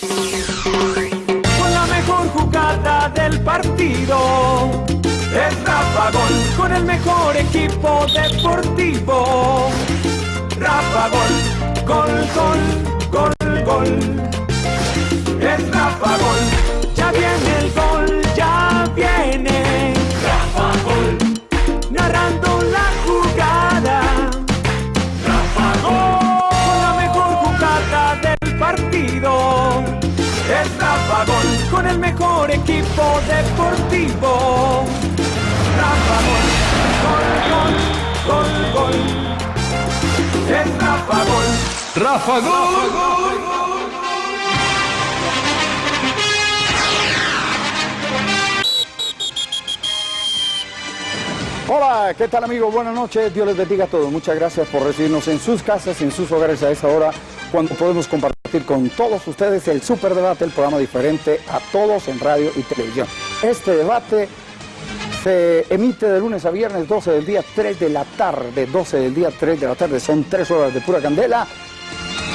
Con la mejor jugada del partido. Es Rafa Gol con el mejor equipo deportivo. Rafa Gol, gol, gol, gol, gol. Rafa Gol, con el mejor equipo deportivo. Rafa Gol, gol, gol, gol, gol. Es Rafa Gol. Rafa Gol. Hola, ¿qué tal amigos? Buenas noches, Dios les bendiga a todos. Muchas gracias por recibirnos en sus casas, en sus hogares a esta hora, cuando podemos compartir con todos ustedes el Super Debate, el programa diferente a todos en radio y televisión. Este debate se emite de lunes a viernes, 12 del día, 3 de la tarde, 12 del día, 3 de la tarde, son 3 horas de pura candela,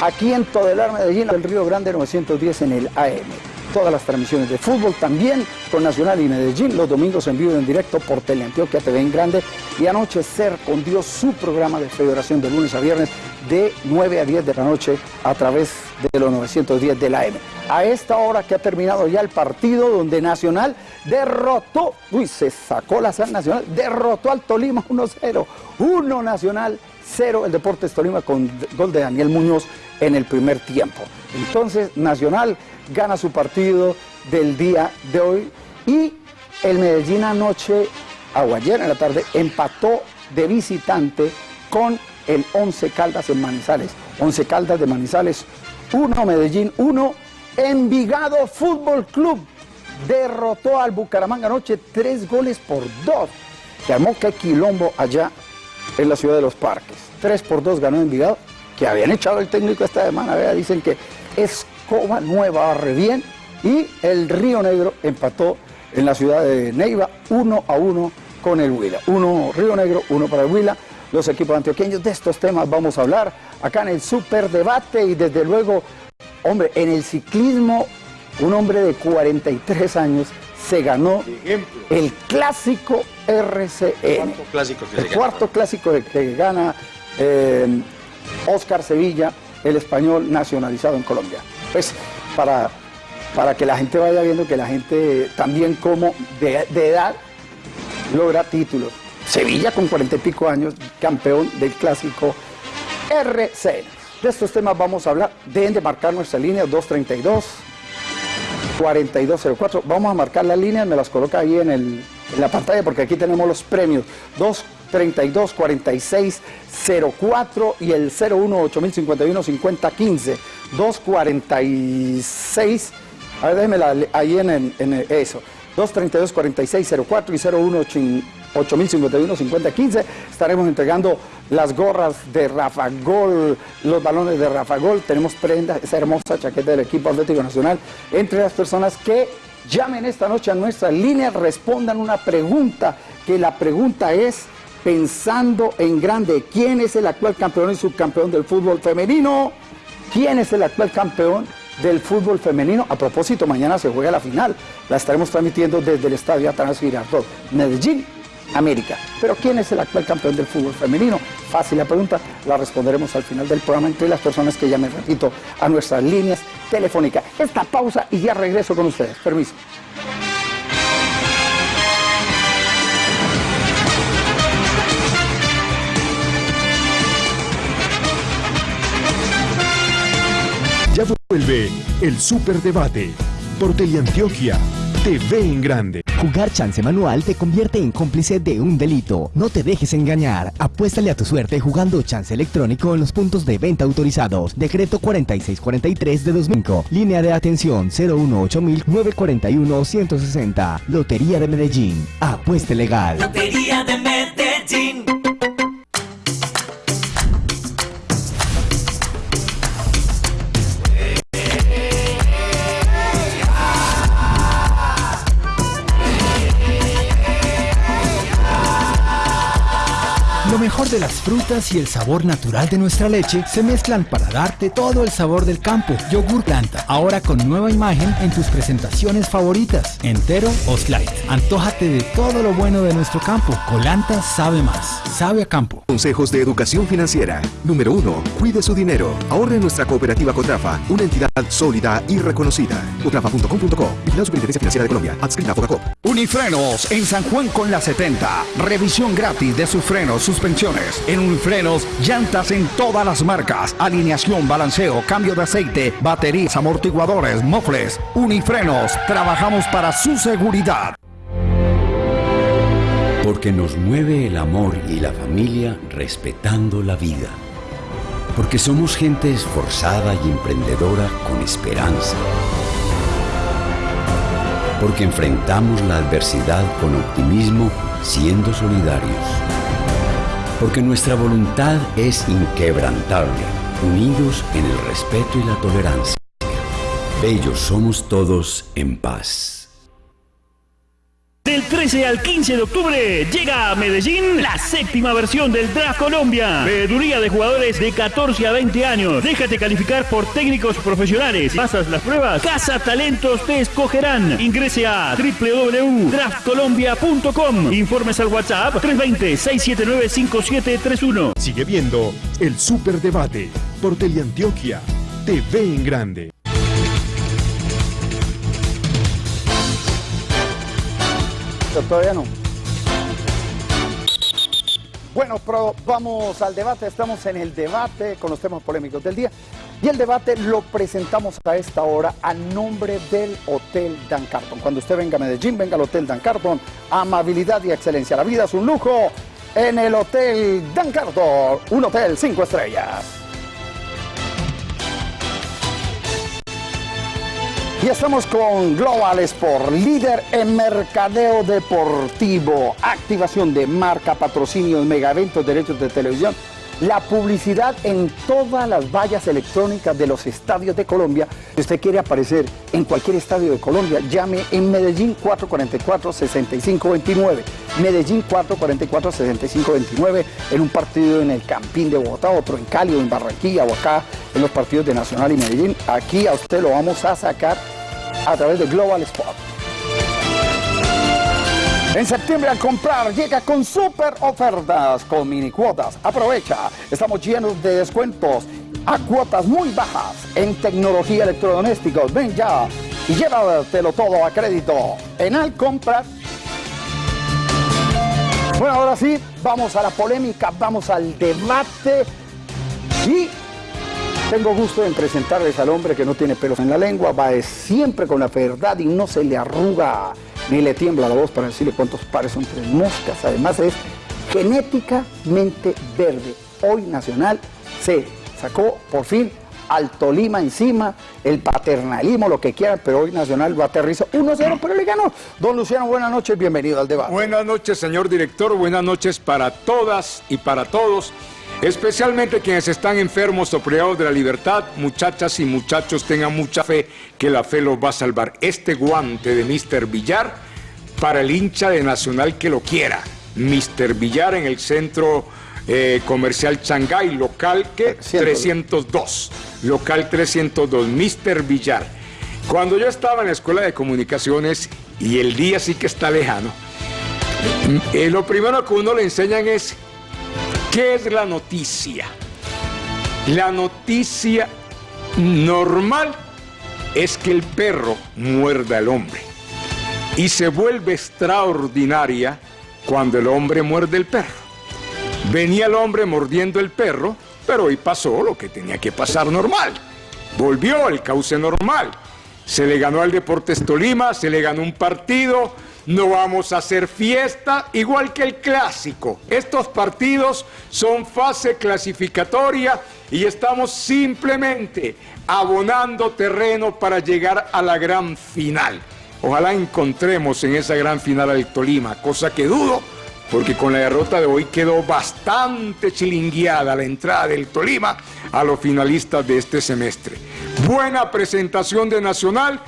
aquí en Todelar, Medellín, del Río Grande 910 en el AM todas las transmisiones de fútbol, también con Nacional y Medellín, los domingos en vivo y en directo por Teleantioquia TV en Grande y anoche Ser con Dios, su programa de federación de lunes a viernes de 9 a 10 de la noche a través de los 910 de la M. A esta hora que ha terminado ya el partido donde Nacional derrotó, uy, se sacó la sal Nacional, derrotó al Tolima 1-0, 1 Nacional, 0 el Deportes Tolima con gol de Daniel Muñoz en el primer tiempo. Entonces Nacional gana su partido del día de hoy y el Medellín anoche, o ayer en la tarde, empató de visitante con el 11 Caldas en Manizales. 11 Caldas de Manizales, 1 Medellín, 1 Envigado Fútbol Club. Derrotó al Bucaramanga anoche tres goles por dos. Se armó que quilombo allá en la ciudad de los parques. 3 por 2 ganó Envigado, que habían echado el técnico esta semana. Vea, dicen que es Coma Nueva barre bien y el Río Negro empató en la ciudad de Neiva 1 a 1 con el Huila. Uno Río Negro, uno para el Huila. Los equipos antioqueños de estos temas vamos a hablar acá en el super debate y desde luego, hombre, en el ciclismo, un hombre de 43 años se ganó el clásico RCN. Cuarto clásico que el se gana. cuarto clásico que, que gana eh, Oscar Sevilla, el español nacionalizado en Colombia. Pues para, para que la gente vaya viendo que la gente también como de, edad logra títulos. Sevilla con cuarenta y pico años, campeón del clásico RCN. De estos temas vamos a hablar. Deben de marcar nuestra línea 232 4204. Vamos a marcar las líneas, me las coloca ahí en, el, en la pantalla porque aquí tenemos los premios. 232 4604 y el 01 8051 5015. 246. A ver, déjeme la- ahí en, en el- eso. 232 4604 y 01 8051 5015. Estaremos entregando las gorras de Rafa Gol, los balones de Rafa Gol. Tenemos prenda, esa hermosa chaqueta del equipo Atlético Nacional. Entre las personas que llamen esta noche a nuestra línea, respondan una pregunta, que la pregunta es, pensando en grande, ¿quién es el actual campeón y subcampeón del fútbol femenino? ¿Quién es el actual campeón del fútbol femenino? A propósito, mañana se juega la final. La estaremos transmitiendo desde el estadio Atanasio Girardot, Medellín, América. Pero ¿quién es el actual campeón del fútbol femenino? Fácil la pregunta, la responderemos al final del programa entre las personas que llamen, repito, a nuestras líneas telefónicas. Esta pausa y ya regreso con ustedes. Permiso. Vuelve el Superdebate por Teleantioquia TV en Grande. Jugar chance manual te convierte en cómplice de un delito. No te dejes engañar. Apuéstale a tu suerte jugando chance electrónico en los puntos de venta autorizados. Decreto 4643 de 2005. Línea de atención 018-941-160. Lotería de Medellín. Apueste legal. Lotería de Medellín. Mejor de las frutas y el sabor natural de nuestra leche se mezclan para darte todo el sabor del campo. Yogur Planta, ahora con nueva imagen en tus presentaciones favoritas, entero o slide. Antójate de todo lo bueno de nuestro campo. Colanta sabe más. Sabe a campo. Consejos de educación financiera. Número 1. Cuide su dinero. Ahorre en nuestra cooperativa Cotrafa, una entidad sólida y reconocida. Cotrafa.com.co. Vigilado Superintendencia Financiera de Colombia. Adscrita a. Unifrenos en San Juan con la 70. Revisión gratis de sus frenos, suspensiones. En Unifrenos, llantas en todas las marcas. Alineación, balanceo, cambio de aceite, baterías, amortiguadores, mofles. Unifrenos, trabajamos para su seguridad. Porque nos mueve el amor y la familia respetando la vida. Porque somos gente esforzada y emprendedora con esperanza. Porque enfrentamos la adversidad con optimismo siendo solidarios. Porque nuestra voluntad es inquebrantable, unidos en el respeto y la tolerancia. Bellos somos todos en paz. Del 13 al 15 de octubre llega a Medellín la séptima versión del Draft Colombia. Veeduría de jugadores de 14 a 20 años. Déjate calificar por técnicos profesionales. Pasas las pruebas. Casa Talentos te escogerán. Ingrese a www.draftcolombia.com. Informes al WhatsApp 320-679-5731. Sigue viendo el Superdebate por Teleantioquia. TV en Grande. Todavía no. Bueno, pero vamos al debate. Estamos en el debate con los temas polémicos del día. Y el debate lo presentamos a esta hora a nombre del Hotel Dan Carton. Cuando usted venga a Medellín, venga al Hotel Dan Carton. Amabilidad y excelencia. La vida es un lujo en el Hotel Dan Carton. Un hotel cinco estrellas. Y estamos con Global Sport, líder en mercadeo deportivo, activación de marca, patrocinios, mega eventos, derechos de televisión, la publicidad en todas las vallas electrónicas de los estadios de Colombia. Si usted quiere aparecer en cualquier estadio de Colombia, llame en Medellín 444-6529. Medellín 444-6529 en un partido en el Campín de Bogotá, otro en Cali o en Barranquilla o acá en los partidos de Nacional y Medellín. Aquí a usted lo vamos a sacar a través de Global Sport. En septiembre al comprar llega con super ofertas, con mini cuotas. Aprovecha, estamos llenos de descuentos a cuotas muy bajas en tecnología electrodomésticos. Ven ya y llévatelo todo a crédito en al comprar. Bueno, ahora sí, vamos a la polémica, vamos al debate y tengo gusto en presentarles al hombre que no tiene pelos en la lengua, va siempre con la verdad y no se le arruga ni le tiembla la voz para decirle cuántos pares son tres moscas. Además es genéticamente verde. Hoy Nacional se sacó por fin al Tolima encima, el paternalismo, lo que quieran, pero hoy Nacional va a aterrizar 1-0, pero le ganó. Don Luciano, buenas noches, bienvenido al debate. Buenas noches, señor director, buenas noches para todas y para todos. Especialmente quienes están enfermos o privados de la libertad, muchachas y muchachos, tengan mucha fe que la fe los va a salvar. Este guante de Mr. Villar para el hincha de Nacional que lo quiera. Mr. Villar en el centro eh, comercial Shanghái, local que 302. Local 302, Mr. Villar. Cuando yo estaba en la escuela de comunicaciones, y el día sí que está lejano, eh, lo primero que uno le enseñan es ¿Qué es la noticia? La noticia normal es que el perro muerda al hombre y se vuelve extraordinaria cuando el hombre muerde el perro. Venía el hombre mordiendo el perro, pero hoy pasó lo que tenía que pasar normal. Volvió el cauce normal. Se le ganó al Deportes Tolima, se le ganó un partido, no vamos a hacer fiesta, igual que el clásico. Estos partidos son fase clasificatoria y estamos simplemente abonando terreno para llegar a la gran final. Ojalá encontremos en esa gran final al Tolima, cosa que dudo, porque con la derrota de hoy quedó bastante chilingueada la entrada del Tolima a los finalistas de este semestre. Buena presentación de Nacional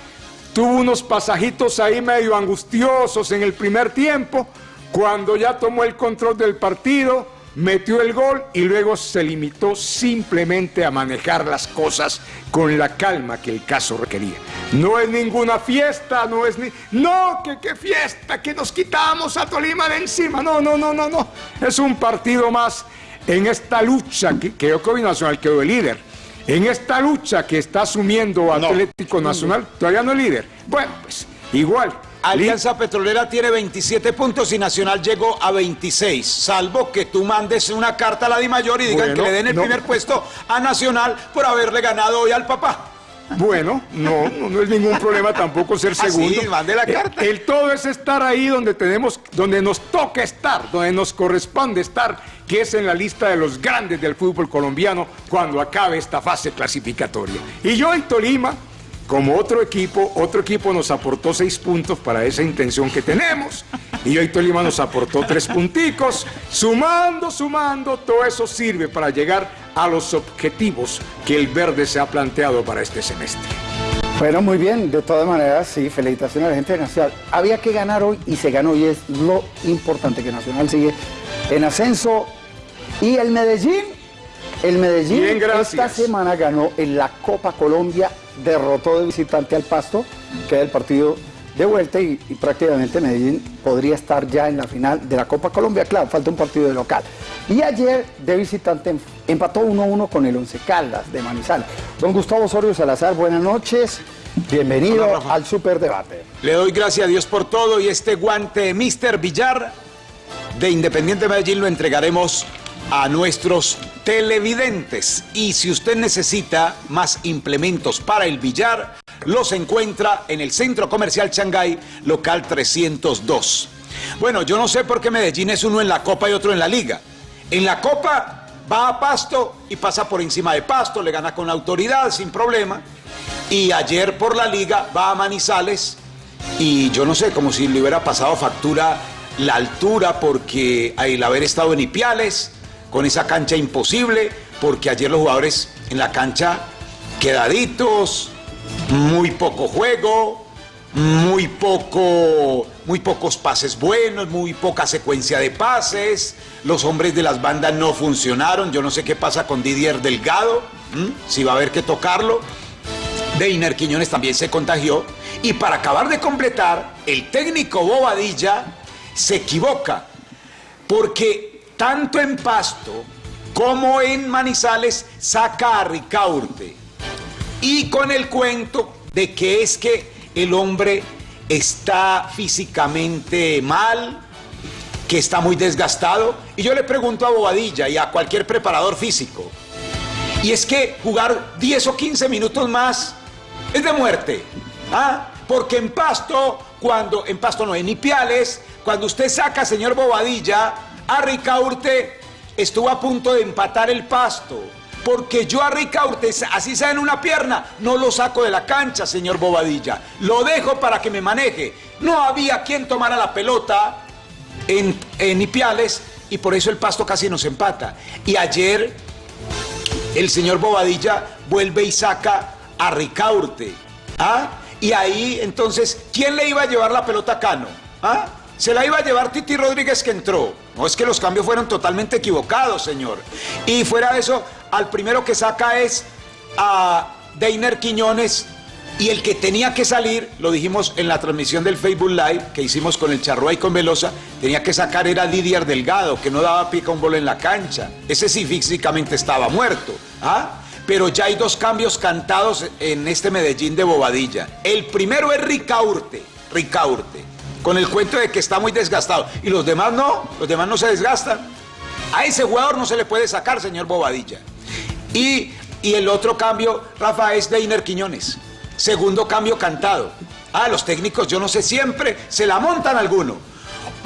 Tuvo unos pasajitos ahí medio angustiosos en el primer tiempo, cuando ya tomó el control del partido, metió el gol y luego se limitó simplemente a manejar las cosas con la calma que el caso requería. No es ninguna fiesta, no es ni... No, que qué fiesta, que nos quitamos a Tolima de encima. No, no, no, no, no. Es un partido más en esta lucha que, que Nacional quedó el líder. En esta lucha que está asumiendo Atlético Nacional, todavía no es líder. Bueno, pues igual. Alianza Petrolera tiene 27 puntos y Nacional llegó a 26, salvo que tú mandes una carta a la DIMAYOR y digan que le den el primer puesto a Nacional por haberle ganado hoy al papá. Bueno, no, no, es ningún problema tampoco ser ah, segundo. la eh, carta. El, todo es estar ahí donde tenemos, donde nos toca estar, donde nos corresponde estar, que es en la lista de los grandes del fútbol colombiano cuando acabe esta fase clasificatoria. Y yo en Tolima como otro equipo, otro equipo nos aportó seis puntos para esa intención que tenemos. Y hoy Tolima nos aportó tres punticos. Sumando, sumando, todo eso sirve para llegar a los objetivos que el verde se ha planteado para este semestre. Bueno, muy bien, de todas maneras, sí, felicitaciones a la gente de Nacional. Había que ganar hoy y se ganó y es lo importante que Nacional sigue en ascenso. Y el Medellín, el Medellín esta semana ganó en la Copa Colombia derrotó de visitante al Pasto, queda el partido de vuelta y, prácticamente Medellín podría estar ya en la final de la Copa Colombia. Claro, falta un partido de local. Y ayer de visitante empató 1-1 con el Once Caldas de Manizales. Don Gustavo Osorio Salazar, buenas noches. Bienvenido al Superdebate. Le doy gracias a Dios por todo y este guante de Mr. Villar de Independiente Medellín lo entregaremos a nuestros televidentes. Y si usted necesita más implementos para el billar, los encuentra en el Centro Comercial Shanghái, local 302. Bueno, yo no sé por qué Medellín es uno en la Copa y otro en la Liga. En la Copa va a Pasto y pasa por encima de Pasto, le gana con autoridad, sin problema. Y ayer por la Liga va a Manizales y yo no sé, como si le hubiera pasado factura la altura porque el haber estado en Ipiales con esa cancha imposible, porque ayer los jugadores en la cancha quedaditos, muy poco juego, muy poco, muy pocos pases buenos, muy poca secuencia de pases. Los hombres de las bandas no funcionaron. Yo no sé qué pasa con Didier Delgado, si va a haber que tocarlo. Deiner Quiñones también se contagió. Y para acabar de completar, el técnico Bobadilla se equivoca, porque tanto en Pasto como en Manizales, saca a Ricaurte. Y con el cuento de que es que el hombre está físicamente mal, que está muy desgastado. Y yo le pregunto a Bobadilla y a cualquier preparador físico, y es que jugar 10 o 15 minutos más es de muerte. ¿ah? Porque en Pasto, cuando en Pasto no, en Ipiales, cuando usted saca, señor Bobadilla, a Ricaurte estuvo a punto de empatar el pasto. Porque yo a Ricaurte, así sea en una pierna, no lo saco de la cancha, señor Bobadilla. Lo dejo para que me maneje. No había quien tomara la pelota en, en Ipiales y por eso el pasto casi nos empata. Y ayer el señor Bobadilla vuelve y saca a Ricaurte. ¿Ah? Y ahí entonces, ¿quién le iba a llevar la pelota a Cano? ¿Ah? Se la iba a llevar Titi Rodríguez que entró. No es que los cambios fueron totalmente equivocados, señor. Y fuera de eso, al primero que saca es a Deiner Quiñones. Y el que tenía que salir, lo dijimos en la transmisión del Facebook Live que hicimos con el Charroa y con Velosa, tenía que sacar era Didier Delgado, que no daba pica un bola en la cancha. Ese sí físicamente estaba muerto. ¿ah? Pero ya hay dos cambios cantados en este Medellín de Bobadilla. El primero es Ricaurte. Ricaurte con el cuento de que está muy desgastado. Y los demás no, los demás no se desgastan. A ese jugador no se le puede sacar, señor Bobadilla. Y, el otro cambio, Rafa, es de Quiñones. Segundo cambio cantado. Ah, los técnicos, yo no sé, siempre se la montan alguno.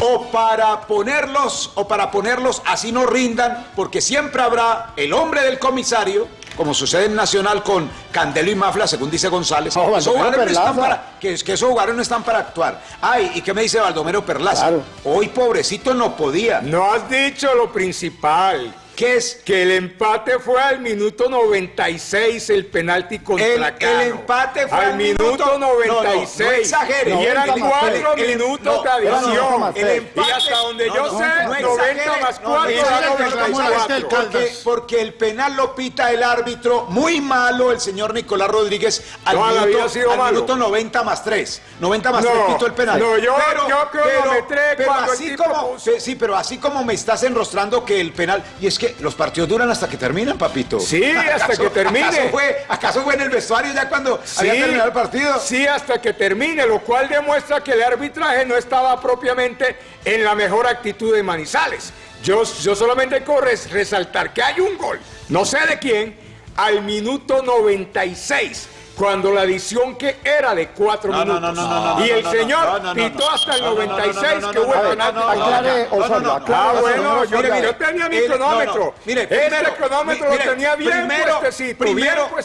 O para ponerlos, o para ponerlos así no rindan, porque siempre habrá el hombre del comisario como sucede en Nacional con Candelo y Mafla, según dice González, esos jugadores no están para, que, que, esos jugadores no están para actuar. Ay, ¿y qué me dice Baldomero Perlaza? Hoy pobrecito no podía. No has dicho lo principal. ¿Qué es? Que el empate fue al minuto 96, el penalti contra El- el empate fue al al minuto minuto- 96. no, no, no exagere. Y eran 90 más cuatro minutos de adición. El empate- y hasta donde yo sé, no 90 exagere. más No, 4 no da exagere, 94. Porque, porque el penal lo pita el árbitro, muy malo el señor Nicolás Rodríguez al, minuto, sido al malo. minuto 90 más 3. 90 más No, 3 pitó el penal. no, yo- yo cronometré pero cuando el así como, sí, pero así como me estás enrostrando que el penal, y es que los partidos duran hasta que terminan, papito. Sí, hasta ¿Acaso- que termine. ¿Acaso fue, acaso fue en el vestuario ya cuando había terminado el partido? Sí, hasta que termine, lo cual demuestra que el arbitraje no estaba propiamente en la mejor actitud de Manizales. Yo, yo solamente corro es resaltar que hay un gol, no sé de quién, al minuto 96. Cuando la adición que era de cuatro No, minutos. no, no, no, y el señor pitó hasta el No, no, no, no, 96 no, que hubo el penalti aclare, Ah, bueno, yo, Osvaldo. mire, yo tenía mi El- cronómetro. Mire, primero, cronómetro lo tenía bien primero,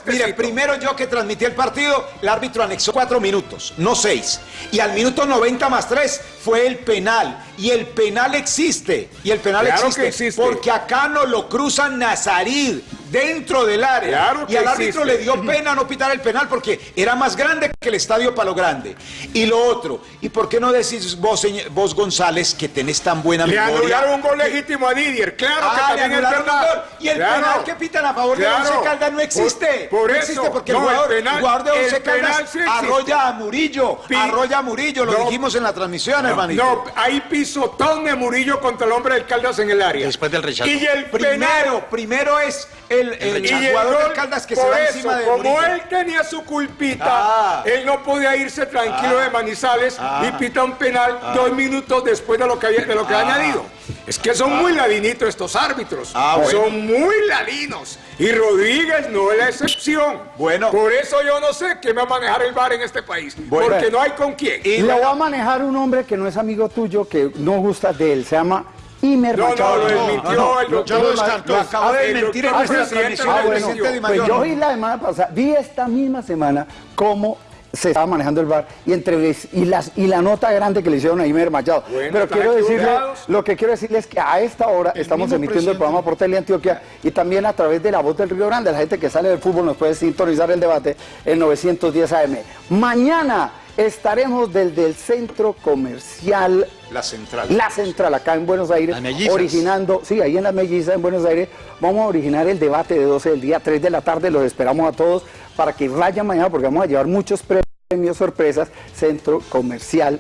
mire, primero yo que transmití el partido, el árbitro anexó cuatro minutos, no seis. Y al minuto 90 más tres fue el penal. Y el penal existe. Y el penal Claro que existe. Porque acá no lo cruzan Nazarí dentro del área. Claro y que al árbitro existe. le dio pena no pitar el penal porque era más grande que el estadio Palo Grande. Y lo otro, ¿y por qué no decís vos, señor- vos González, que tenés tan buena Le memoria? anularon un gol legítimo a Didier, claro que Ah, le también es verdad. gol. Y el Claro. penal que pitan a favor Claro. de Once Caldas no existe. Por, por no eso. porque no, el, jugador, penal, el jugador de Once Caldas sí arrolla a Murillo. Arrolla a Murillo, lo No. dijimos en la transmisión, hermanito. No, ahí pisotón de Murillo contra el hombre del Caldas en el área. Después del rechazo. Y el Primero, penal. primero es el, el Y el jugador gol, del Caldas que se va eso, encima de como Murillo. él tenía su culpita, Ah. él no podía irse tranquilo Ah. de Manizales Ah. y pita un penal dos minutos después de lo que había, de lo que ha Ah. añadido. Es que son muy ladinitos estos árbitros. Ah, bueno. Son muy ladinos. Y Rodríguez no es la excepción. Bueno. Por eso yo no sé quién va a manejar el bar en este país. Bueno. Porque no hay con quién. Y lo va a manejar un hombre que no es amigo tuyo, que no gusta de él. Se llama Imer No, no, Machado. lo desmintió el lo- doctor. lo- descartó. lo acabo de El desmentir en nuestra transmisión, Ah, bueno, pues yo vi la semana pasada, vi esta misma semana cómo se estaba manejando el bar y entre y las y la nota grande que le hicieron a Imer Machado. Bueno, Pero quiero decirle, lo que quiero decirle es que a esta hora estamos mismo emitiendo el programa por Teleantioquia y también a través de la voz del Río Grande. La gente que sale del fútbol nos puede sintonizar el debate en 910 AM. Mañana estaremos desde el centro comercial La central. la Central, acá en Buenos Aires, originando, sí, ahí en las mellizas en Buenos Aires, vamos a originar el debate de 12 del día, 3 de la tarde, los esperamos a todos para que vayan mañana porque vamos a llevar muchos premios, sorpresas, Centro Comercial.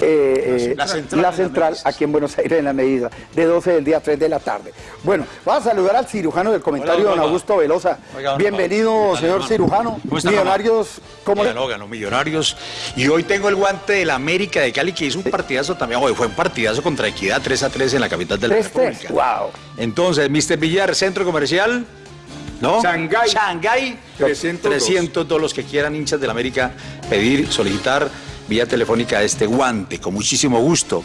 Eh, eh, La Central la aquí en Buenos Aires en la medida de 12 del día 3 de la tarde. Bueno, vamos a saludar al cirujano del comentario, Hola, don hola. Augusto Velosa. Oiga, don Bienvenido, señor cirujano. ¿Cómo está, Millonarios, ¿cómo le... Ganó, ganó Millonarios. Y hoy tengo el guante del América de Cali, que hizo un partidazo también. Hoy fue un partidazo contra Equidad 3 a 3 en la capital de la 3-3, República. wow. Entonces, Mr. Villar, centro comercial. ¿No? Shanghái. Shanghái. 302. 300, todos los que quieran hinchas del América, pedir, solicitar vía telefónica este guante, con muchísimo gusto.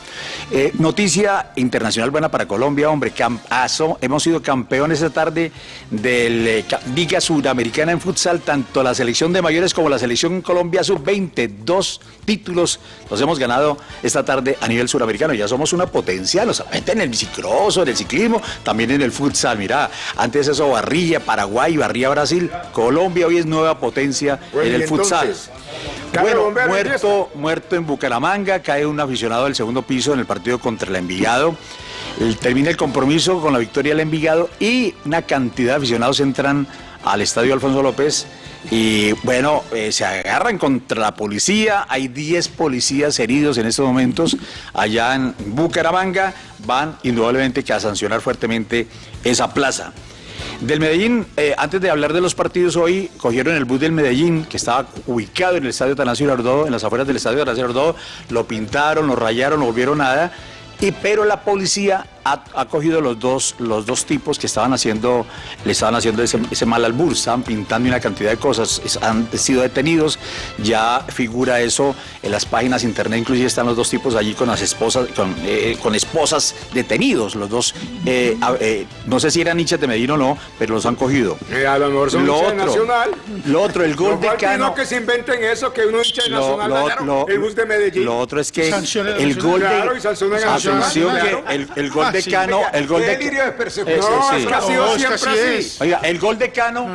Eh, noticia internacional buena para Colombia, hombre, campazo. Hemos sido campeones esta tarde del eh, ca- Liga Sudamericana en futsal, tanto la selección de mayores como la selección Colombia sub-20, dos títulos los hemos ganado esta tarde a nivel suramericano. Ya somos una potencia, no solamente en el bicicross, en el ciclismo, también en el futsal. Mira, antes eso barría Paraguay, barría Brasil. Colombia hoy es nueva potencia Bueno, en el futsal. entonces, Bueno, muerto, muerto en Bucaramanga, cae un aficionado del segundo piso en el partido contra el Envigado. Termina el compromiso con la victoria del Envigado y una cantidad de aficionados entran al estadio Alfonso López y bueno, eh, se agarran contra la policía, hay 10 policías heridos en estos momentos allá en Bucaramanga, van indudablemente que a sancionar fuertemente esa plaza. Del Medellín, eh, antes de hablar de los partidos hoy, cogieron el bus del Medellín, que estaba ubicado en el estadio Tanasio Girardot, en las afueras del estadio Tanasio Girardot, lo pintaron, lo rayaron, no volvieron nada, y, pero la policía ha, ha cogido los dos, los dos tipos que estaban haciendo, le estaban haciendo ese, ese mal albur, estaban pintando una cantidad de cosas, es- han sido detenidos, ya figura eso en las páginas internet, inclusive están los dos tipos allí con las esposas, con, eh, con esposas detenidos, los dos, eh, a- eh, no sé si eran hinchas de Medellín o no, pero los han cogido. Eh, a lo mejor son Lo otro, Nacional. lo otro, el gol de Cano. no que se inventen eso, que uno hincha de Lo, Nacional lo- dañaron lo- el bus de Medellín. lo otro es que el gol de Claro, y claro. el, el gol gol de Cano, Oiga, el gol de delirio de persecución. Eso No, sí. es que ha sido No, es que siempre así es. Oiga, el gol de Cano,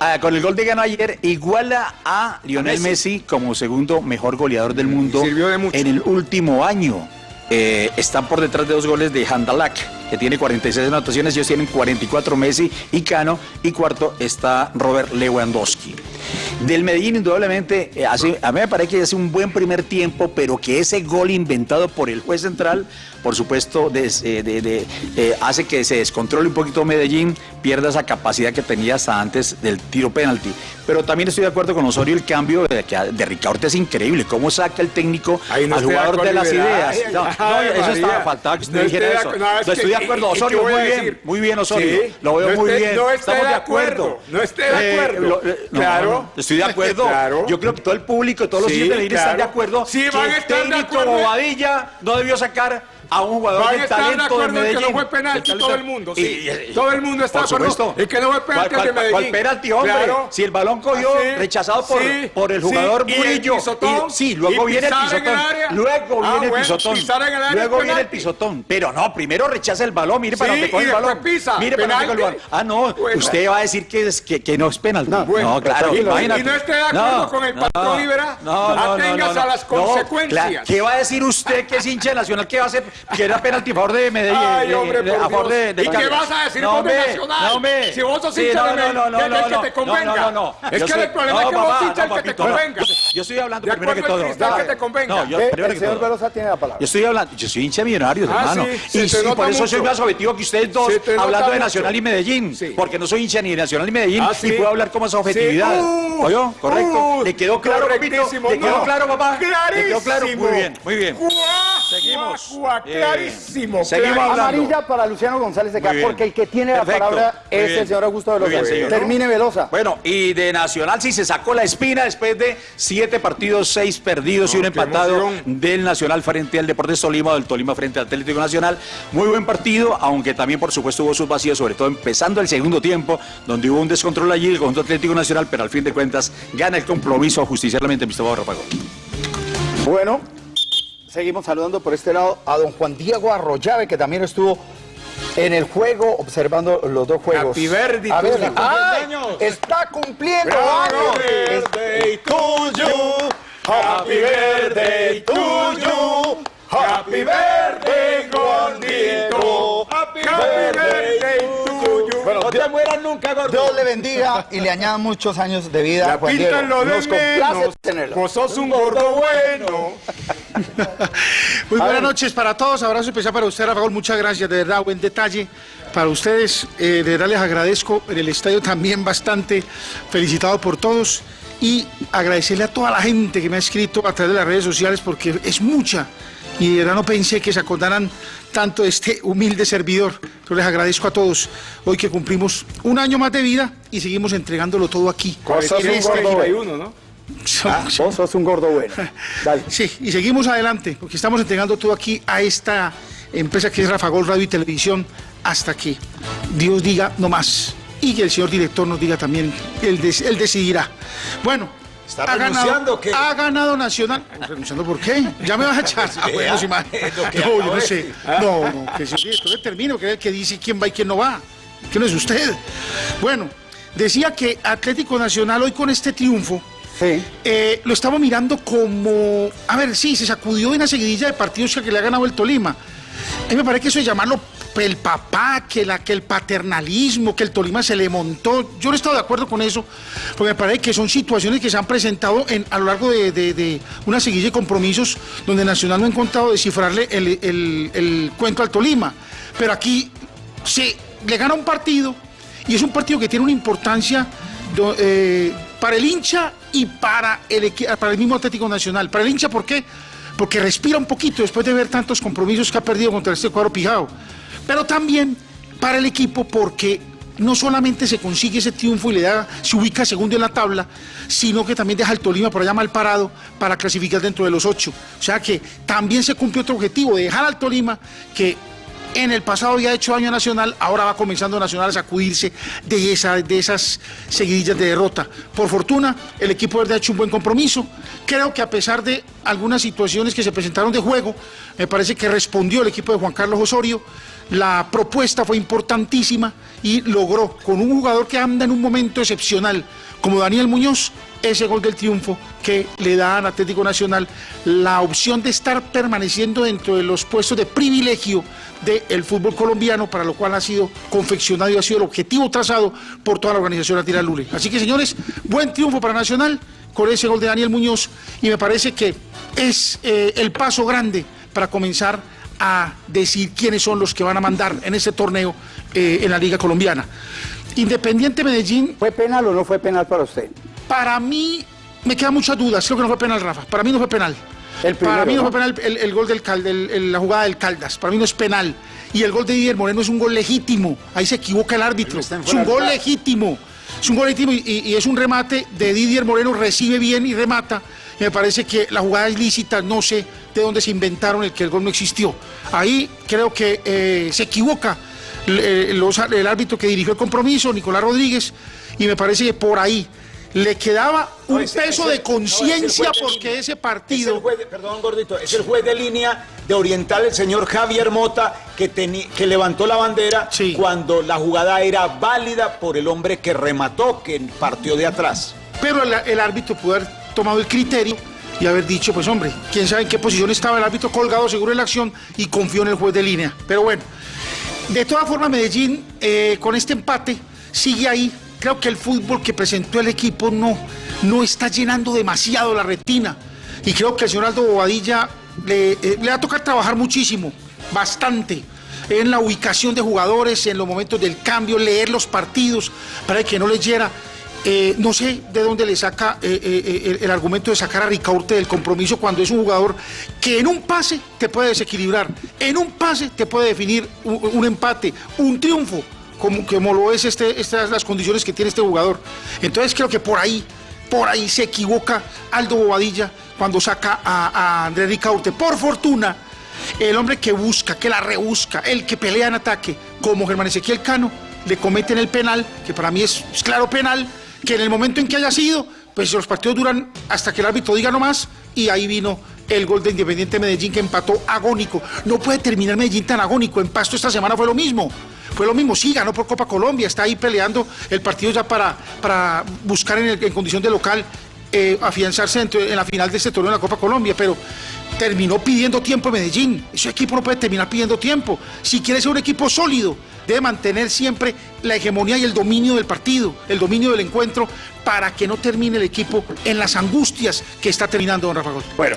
ah, con el gol de Cano ayer, iguala a Lionel Messi. Messi. como segundo mejor goleador del mundo en el último año. Eh, están por detrás de dos goles de Handalak, que tiene 46 anotaciones, ellos tienen 44 Messi y Cano, y cuarto está Robert Lewandowski. Del Medellín, indudablemente, eh, hace- a mí me parece que hace un buen primer tiempo, pero que ese gol inventado por el juez central, por supuesto, des- eh, de- de- eh, hace que se descontrole un poquito Medellín, pierda esa capacidad que tenía hasta antes del tiro penalti. Pero también estoy de acuerdo con Osorio, el cambio de, de Ricaurte es increíble, cómo saca el técnico al jugador de, las ideas. No, no, eso estaba faltaba que usted No dijera eso. no, es que- acuerdo, y- y Osorio, muy bien, muy bien, Osorio. Sí, Lo veo no muy bien. no Estamos de de acuerdo. acuerdo, no estoy de Eh, acuerdo. lo- eh, Claro. no, estoy de acuerdo. Claro. Yo creo que todo el público, todos los Sí, siguientes de Medellín están de claro. acuerdo Sí, van a el estar de técnico acuerdo. Bobadilla no debió sacar a un jugador Van de talento de en que Medellín. no fue penalti, todo el mundo, Y- sí. y- Todo el mundo está por de acuerdo en que no fue penalti ¿Cuál- al de cuál- Medellín? cuál penalti, hombre? Claro. Si el balón cogió, Ah, sí. rechazado por, Sí, por el sí. jugador Y el Murillo. Y- sí, luego Y viene el pisotón. Luego viene el pisotón. Luego viene el pisotón. Pero no, primero rechaza el balón, mire para Sí, dónde coge y el balón. Mire para dónde coge el balón. Ah, no, usted va a decir que, no es penalti. No, Bueno, claro, imagínate. Y no esté de acuerdo con el patrón Rivera, aténgase a las consecuencias. ¿Qué va a decir usted que es hincha Nacional? ¿Qué va a hacer? Que era penalti a favor de Medellín. Ay, eh, hombre, por a favor Dios. de, de ¿Y qué vas a decir hombre, Nacional? No, hombre. Si vos sos Sí, hincha no, de no, Medellín, no, no, no, que te convenga. No, no, no. Es Yo que soy- el problema es no, que vos hincha el que te convenga. Yo estoy hablando De primero que todo. que te convenga. No, yo Eh, primero el que señor todo. Velosa tiene la palabra. Yo estoy hablando, yo soy hincha de millonarios, Ah, hermano. y por eso soy más objetivo que ustedes dos, hablando de. Nacional y Medellín. Sí. Porque no soy hincha ni de Nacional ni Medellín. Ah, sí. Y puedo hablar con más objetividad. Sí. Uh, ¿Oyó? Correcto. uh, ¿Le quedó claro, papito? ¿Le quedó claro, papá? ¿Le quedó claro? Muy bien, muy bien. Seguimos. Bien. clarísimo. Seguimos hablando. Amarilla para Luciano González de bien. porque el que tiene la Perfecto. palabra es bien. el señor Augusto Velosa. bien, señor. Termine Velosa. Bueno, y de Nacional sí se sacó la espina después de siete partidos, seis perdidos y un empatado emoción. del Nacional frente al Deportes Tolima, o del Tolima frente al Atlético Nacional. Muy buen partido, aunque también por supuesto hubo sus vacíos, sobre todo empezando el segundo tiempo, donde hubo un descontrol allí, el conjunto Atlético Nacional, pero al fin de cuentas gana el compromiso justicialmente Gustavo Ráfago. Bueno, seguimos saludando por este lado a don Juan Diego Arroyave, que también estuvo en el juego observando los dos juegos. Happy birthday A ver. ¡ay! Años. Está cumpliendo años. birthday to you. Happy birthday to you. Happy birthday, gordito. Happy birthday to you. Bueno, no Dios- te mueras nunca, gordo. Dios le bendiga y le añada muchos años de vida. La Juan Diego. pinta lo de Nos complace menos. tenerlo. Vos sos un gordo bueno. Muy buenas noches para todos, abrazo especial para usted, Rafael, muchas gracias, de verdad, buen detalle para ustedes, eh, de verdad les agradezco, en el estadio también bastante, felicitado por todos y agradecerle a toda la gente que me ha escrito a través de las redes sociales porque es mucha y de verdad no pensé que se acordaran tanto de este humilde servidor, yo les agradezco a todos, hoy que cumplimos un año más de vida y seguimos entregándolo todo aquí. Vos sos En un gordo bueno. 41, ¿no? Ah, Vos sos un gordo bueno. Dale. Sí, y seguimos adelante, porque estamos entregando todo aquí a esta empresa que es Rafa Gol Radio y Televisión, hasta que Dios diga no más. Y que el señor director nos diga también, él, des- él decidirá. Bueno, ¿Está ha renunciando ganado, o qué? ha ganado Nacional. ¿Renunciando por qué? Ya me vas a echar. Ah, bueno, lo que no, yo no sé. No, no, que señor director termine, porque es el que dice quién va y quién no va. Que no es usted. Bueno, decía que Atlético Nacional hoy con este triunfo Sí. eh, lo estamos mirando como, a ver, sí, se sacudió de una seguidilla de partidos que le ha ganado el Tolima. A mí me parece que eso de llamarlo el papá, que, la, que el paternalismo, que el Tolima se le montó, yo no he estado de acuerdo con eso, porque me parece que son situaciones que se han presentado en, a lo largo de, una seguidilla de compromisos donde Nacional no ha encontrado descifrarle el, el- el cuento al Tolima. Pero aquí se le gana un partido y es un partido que tiene una importancia eh, para el hincha y para el, para el mismo Atlético Nacional. Para el hincha, ¿por qué? Porque respira un poquito después de ver tantos compromisos que ha perdido contra este cuadro pijado. Pero también para el equipo porque no solamente se consigue ese triunfo y le da, se ubica segundo en la tabla, sino que también deja al Tolima por allá mal parado para clasificar dentro de los ocho. O sea que también se cumple otro objetivo, de dejar al Tolima que en el pasado había hecho daño Nacional, ahora va comenzando Nacional a sacudirse de, de esas seguidillas de derrota. Por fortuna, el equipo verde ha hecho un buen compromiso. Creo que a pesar de algunas situaciones que se presentaron de juego. Me parece que respondió el equipo de Juan Carlos Osorio. La propuesta fue importantísima y logró, con un jugador que anda en un momento excepcional, como Daniel Muñoz, ese gol del triunfo que le da a Atlético Nacional la opción de estar permaneciendo dentro de los puestos de privilegio del fútbol colombiano, para lo cual ha sido confeccionado y ha sido el objetivo trazado por toda la organización Atira Lule. Así que señores, buen triunfo para Nacional con ese gol de Daniel Muñoz y me parece que es eh, el paso grande para comenzar a decir quiénes son los que van a mandar en ese torneo eh, en la Liga Colombiana. Independiente Medellín. ¿Fue penal o no fue penal para usted? Para mí, me quedan muchas dudas. Creo que no fue penal, Rafa. Para mí no fue penal. Para mí no, fue penal el, gol del Caldas, la jugada del Caldas. Para mí no es penal. Y el gol de Didier Moreno es un gol legítimo. Ahí se equivoca el árbitro. Es un gol legítimo. Es un gol legítimo y, es un remate de Didier Moreno. Recibe bien y remata. Y me parece que la jugada es lícita. No sé de dónde se inventaron el que el gol no existió. Ahí creo que eh, se equivoca el, el árbitro que dirigió el compromiso, Nicolás Rodríguez. Y me parece que por ahí le quedaba un peso de conciencia porque ese partido. perdón, gordito, es el juez de línea de Oriental, el señor Javier Mota, que, que levantó la bandera cuando la jugada era válida por el hombre que remató, que partió de atrás. Pero el, árbitro pudo haber tomado el criterio y haber dicho, pues hombre, quién sabe en qué posición estaba el árbitro colgado seguro en la acción y confió en el juez de línea. Pero bueno, de todas formas Medellín eh, con este empate sigue ahí creo que el fútbol que presentó el equipo no, no está llenando demasiado la retina. Y creo que al señor Aldo Bobadilla le, eh, le va a tocar trabajar muchísimo, bastante, en la ubicación de jugadores, en los momentos del cambio, leer los partidos, para que no les hiera. Eh, no sé de dónde le saca eh, el, argumento de sacar a Ricaurte del compromiso cuando es un jugador que en un pase te puede desequilibrar, en un pase te puede definir un empate, un triunfo como, lo es este, estas las condiciones que tiene este jugador. Entonces creo que por ahí, por ahí se equivoca Aldo Bobadilla cuando saca a, a André Ricaurte. Por fortuna, el hombre que busca, que la rebusca, el que pelea en ataque, como Germán Ezequiel Cano, le cometen el penal, que para mí es, claro penal, que en el momento en que haya sido, pues los partidos duran hasta que el árbitro diga no más, y ahí vino el gol de Independiente Medellín que empató agónico. No puede terminar Medellín tan agónico. En Pasto esta semana fue lo mismo. Fue lo mismo, sí, ganó por Copa Colombia, está ahí peleando el partido ya para, para buscar en, condición de local eh, afianzarse en, la final de este torneo de la Copa Colombia, pero terminó pidiendo tiempo en Medellín. Ese equipo no puede terminar pidiendo tiempo. Si quiere ser un equipo sólido, debe mantener siempre la hegemonía y el dominio del partido, el dominio del encuentro, para que no termine el equipo en las angustias que está terminando don Rafa Bueno,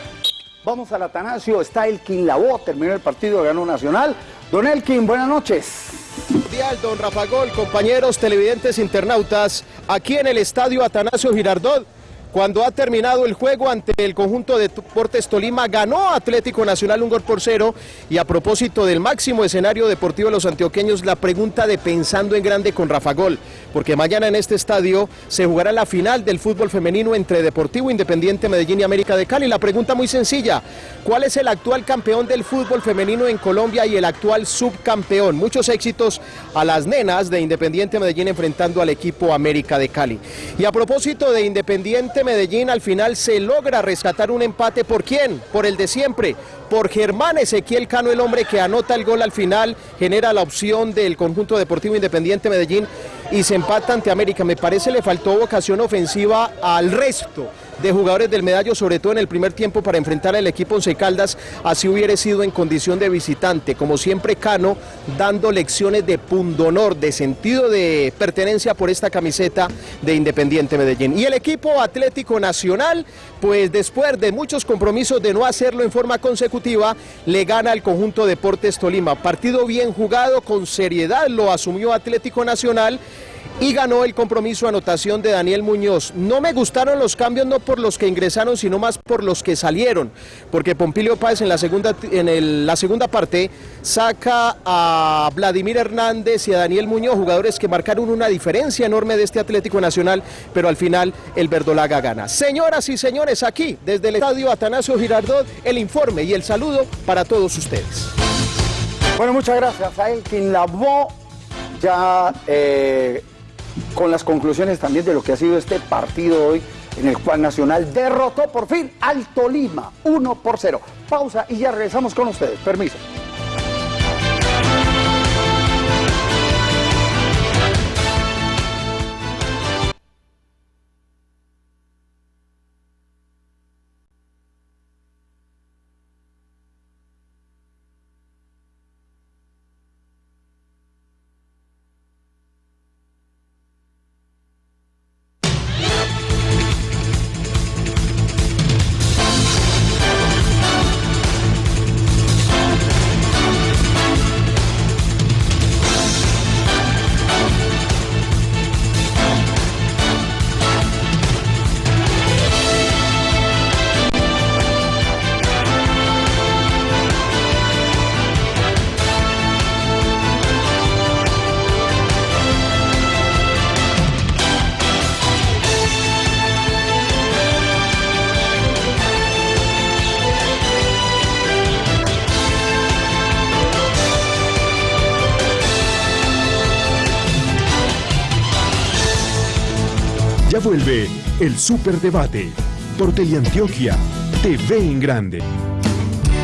vamos al Atanasio, está Elkin Lavó, terminó el partido, ganó Nacional. Don Elkin, buenas noches. Cordial, don Rafa Gol, compañeros televidentes internautas, aquí en el estadio Atanasio Girardot cuando ha terminado el juego ante el conjunto de Deportes Tolima, ganó Atlético Nacional un gol por cero. Y a propósito del máximo escenario deportivo de los antioqueños, la pregunta de pensando en grande con Rafa Gol, porque mañana en este estadio se jugará la final del fútbol femenino entre Deportivo Independiente Medellín y América de Cali. La pregunta muy sencilla, ¿cuál es el actual campeón del fútbol femenino en Colombia y el actual subcampeón? Muchos éxitos a las nenas de Independiente Medellín enfrentando al equipo América de Cali. Y a propósito de Independiente Medellín al final se logra rescatar un empate. ¿Por quién? Por el de siempre. Por Germán Ezequiel Cano, el hombre que anota el gol al final, genera la opción del conjunto deportivo independiente Medellín y se empata ante América. Me parece le faltó vocación ofensiva al resto de jugadores del medallo, sobre todo en el primer tiempo para enfrentar al equipo Once Caldas, así hubiera sido en condición de visitante. Como siempre, Cano dando lecciones de pundonor, de sentido de pertenencia por esta camiseta de Independiente Medellín. Y el equipo Atlético Nacional, pues después de muchos compromisos de no hacerlo en forma consecutiva, le gana al conjunto Deportes Tolima. Partido bien jugado, con seriedad lo asumió Atlético Nacional y ganó el compromiso anotación de Daniel Muñoz. No me gustaron los cambios no por los que ingresaron, sino más por los que salieron, porque Pompilio Páez en la segunda, en la segunda parte saca a Vladimir Hernández y a Daniel Muñoz, jugadores que marcaron una diferencia enorme de este Atlético Nacional, pero al final el Verdolaga gana. Señoras y señores, aquí desde el estadio Atanasio Girardot, el informe y el saludo para todos ustedes. Bueno, muchas gracias a ya eh, con las conclusiones también de lo que ha sido este partido hoy en el cual Nacional derrotó por fin al Tolima 1 por 0. Pausa y ya regresamos con ustedes. Permiso. El Superdebate por Teleantioquia TV en Grande.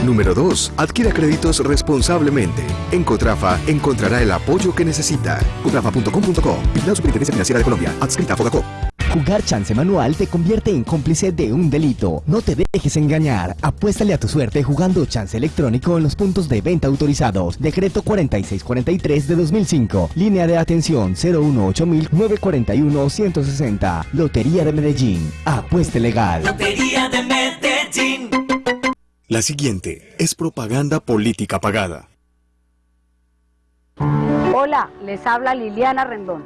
Número 2. Adquiera créditos responsablemente. En Cotrafa encontrará el apoyo que necesita. Cotrafa.com.co. La Superintendencia Financiera de Colombia. Adscrita a Fogacop. Jugar chance manual te convierte en cómplice de un delito. No te dejes engañar. Apuéstale a tu suerte jugando chance electrónico en los puntos de venta autorizados. Decreto 4643 de 2005. Línea de atención 018-941-160. Lotería de Medellín. Apueste legal. Lotería de Medellín. La siguiente es propaganda política pagada. Hola, les habla Liliana Rendón,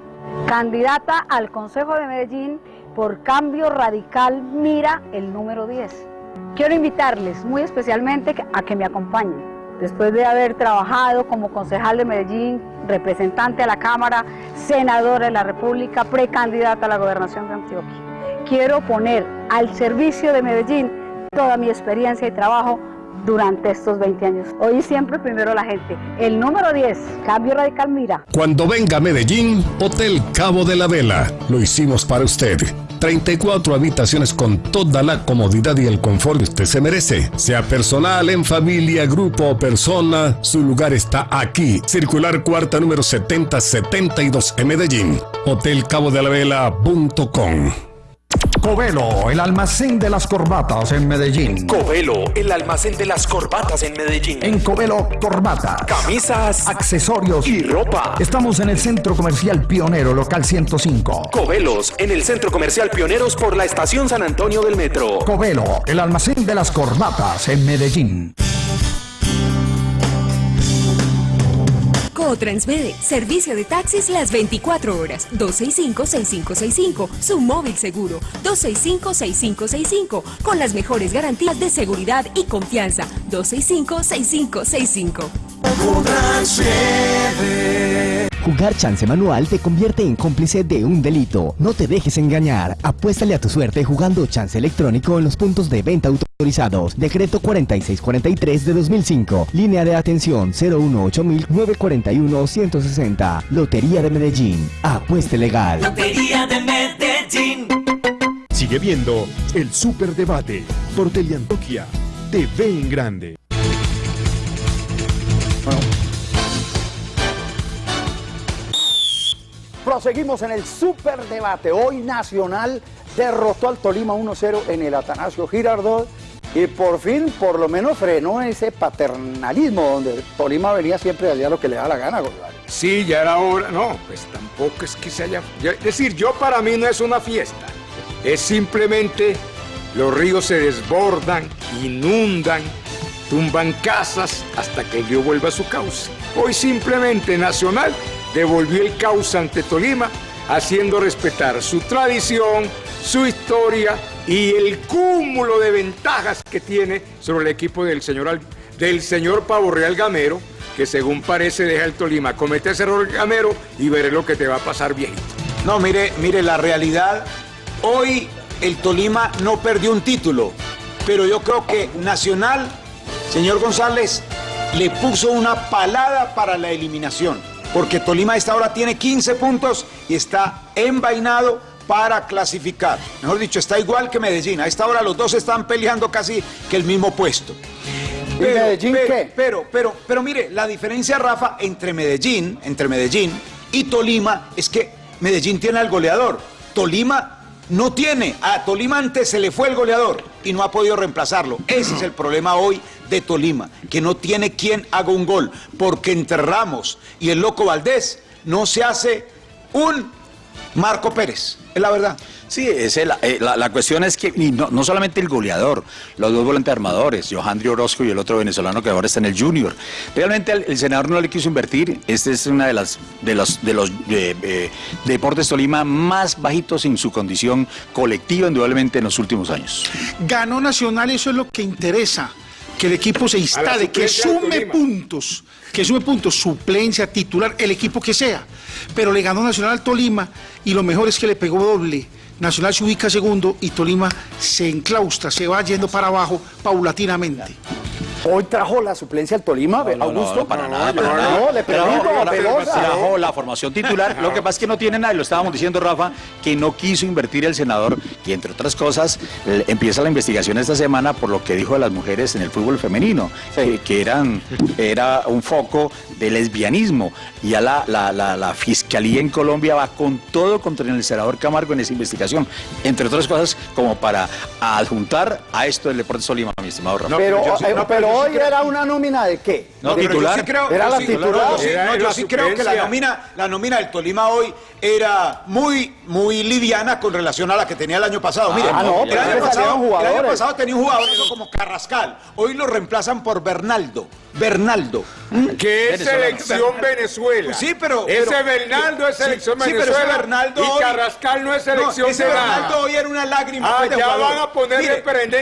candidata al Consejo de Medellín por Cambio Radical Mira el número 10. Quiero invitarles muy especialmente a que me acompañen. Después de haber trabajado como concejal de Medellín, representante a la Cámara, senadora de la República, precandidata a la gobernación de Antioquia, quiero poner al servicio de Medellín toda mi experiencia y trabajo durante estos 20 años. Hoy siempre primero la gente. El número 10, Cambio Radical Mira. Cuando venga a Medellín, Hotel Cabo de la Vela. Lo hicimos para usted. 34 habitaciones con toda la comodidad y el confort que usted se merece. Sea personal, en familia, grupo o persona, su lugar está aquí. Circular cuarta número 7072 en Medellín. Hotelcabodelavela.com Covelo, el almacén de las corbatas en Medellín. Covelo, el almacén de las corbatas en Medellín. En Covelo, corbatas, camisas, accesorios y ropa. Estamos en el Centro Comercial Pionero, local 105. Covelos, en el Centro Comercial Pioneros por la Estación San Antonio del Metro. Covelo, el almacén de las corbatas en Medellín. Transmede, servicio de taxis las 24 horas. 265-6565, su móvil seguro. 265-6565, con las mejores garantías de seguridad y confianza. 265-6565. Jugar chance manual te convierte en cómplice de un delito. No te dejes engañar. Apuéstale a tu suerte jugando chance electrónico en los puntos de venta autorizados. Decreto 4643 de 2005. Línea de atención 018-941-160. Lotería de Medellín. Apueste legal. Lotería de Medellín. Sigue viendo el Superdebate por Teleantioquia TV en Grande. Proseguimos en el superdebate. Hoy Nacional derrotó al Tolima 1-0 en el Atanasio Girardot y por fin, por lo menos, frenó ese paternalismo donde Tolima venía siempre allá lo que le da la gana, Gonzalo. Sí, ya era hora. No, pues tampoco es que se haya. Es decir, yo para mí no es una fiesta. Es simplemente los ríos se desbordan, inundan, tumban casas hasta que el río vuelva a su cauce. Hoy simplemente Nacional devolvió el cauce ante Tolima, haciendo respetar su tradición, su historia y el cúmulo de ventajas que tiene sobre el equipo del señor, del señor Pavo Real Gamero, que según parece deja el Tolima. Comete ese error Gamero y veré lo que te va a pasar bien. No, mire, mire la realidad. Hoy el Tolima no perdió un título, pero yo creo que Nacional, señor González, le puso una palada para la eliminación, porque Tolima a esta hora tiene 15 puntos y está envainado para clasificar. Mejor dicho, está igual que Medellín. A esta hora los dos están peleando casi que el mismo puesto. ¿Y Medellín pero, qué? Pero, pero, pero mire, la diferencia, Rafa, entre Medellín, entre Medellín y Tolima es que Medellín tiene al goleador. Tolima no tiene. A Tolima antes se le fue el goleador y no ha podido reemplazarlo. Ese es el problema hoy de Tolima, que no tiene quien haga un gol, porque entre Ramos y el Loco Valdés no se hace un Marco Pérez, es la verdad. Sí, es el- eh, la, la cuestión es que y no, no solamente el goleador, los dos volantes armadores, Johandri Orozco y el otro venezolano que ahora está en el Junior. Realmente el, el senador no le quiso invertir. Este es uno de, las, de los, de los eh, eh, deportes Tolima más bajitos en su condición colectiva, indudablemente, en los últimos años. Ganó Nacional, eso es lo que interesa. Que el equipo se instale, que sume puntos, que sume puntos, suplencia, titular, el equipo que sea. Pero le ganó Nacional al Tolima y lo mejor es que le pegó doble. Nacional se ubica segundo y Tolima se enclaustra, se va yendo para abajo paulatinamente. Hoy trajo la suplencia al Tolima, Augusto. No, para nada, para no, nada. no, le pregunto, Trajo la- Perosa. trajo la formación titular. Lo que pasa es que no tiene nada, y lo estábamos diciendo, Rafa, que no quiso invertir el senador, y entre otras cosas, empieza la investigación esta semana por lo que dijo de las mujeres en el fútbol femenino, que, que eran, era un foco de lesbianismo. Y ya la, la, la, la fiscalía en Colombia va con todo contra el senador Camargo en esa investigación, entre otras cosas, como para adjuntar a esto del Deportes Tolima, mi estimado Rafa. pero yo sí- eh, no, pero pero yo sí hoy creo- era una nómina de qué? No, De- titular. Yo sí creo, Era la sí- titular. yo sí- Era no, yo la sí creo que la nómina, la nómina del Tolima hoy era muy, muy liviana con relación a la que tenía el año pasado. Mire, Ah, no, el, año pasado, el año pasado tenía un jugador eso como Carrascal. Hoy lo reemplazan por Bernaldo. Bernaldo. Que es selección Venezuela. Pues sí, pero- Ese pero- Bernaldo es sí, selección sí, pero ese Venezuela. Bernaldo y hoy- Carrascal no es selección No, ese. Bernaldo hoy era una lágrima. Ah, ya jugador. van a ponerle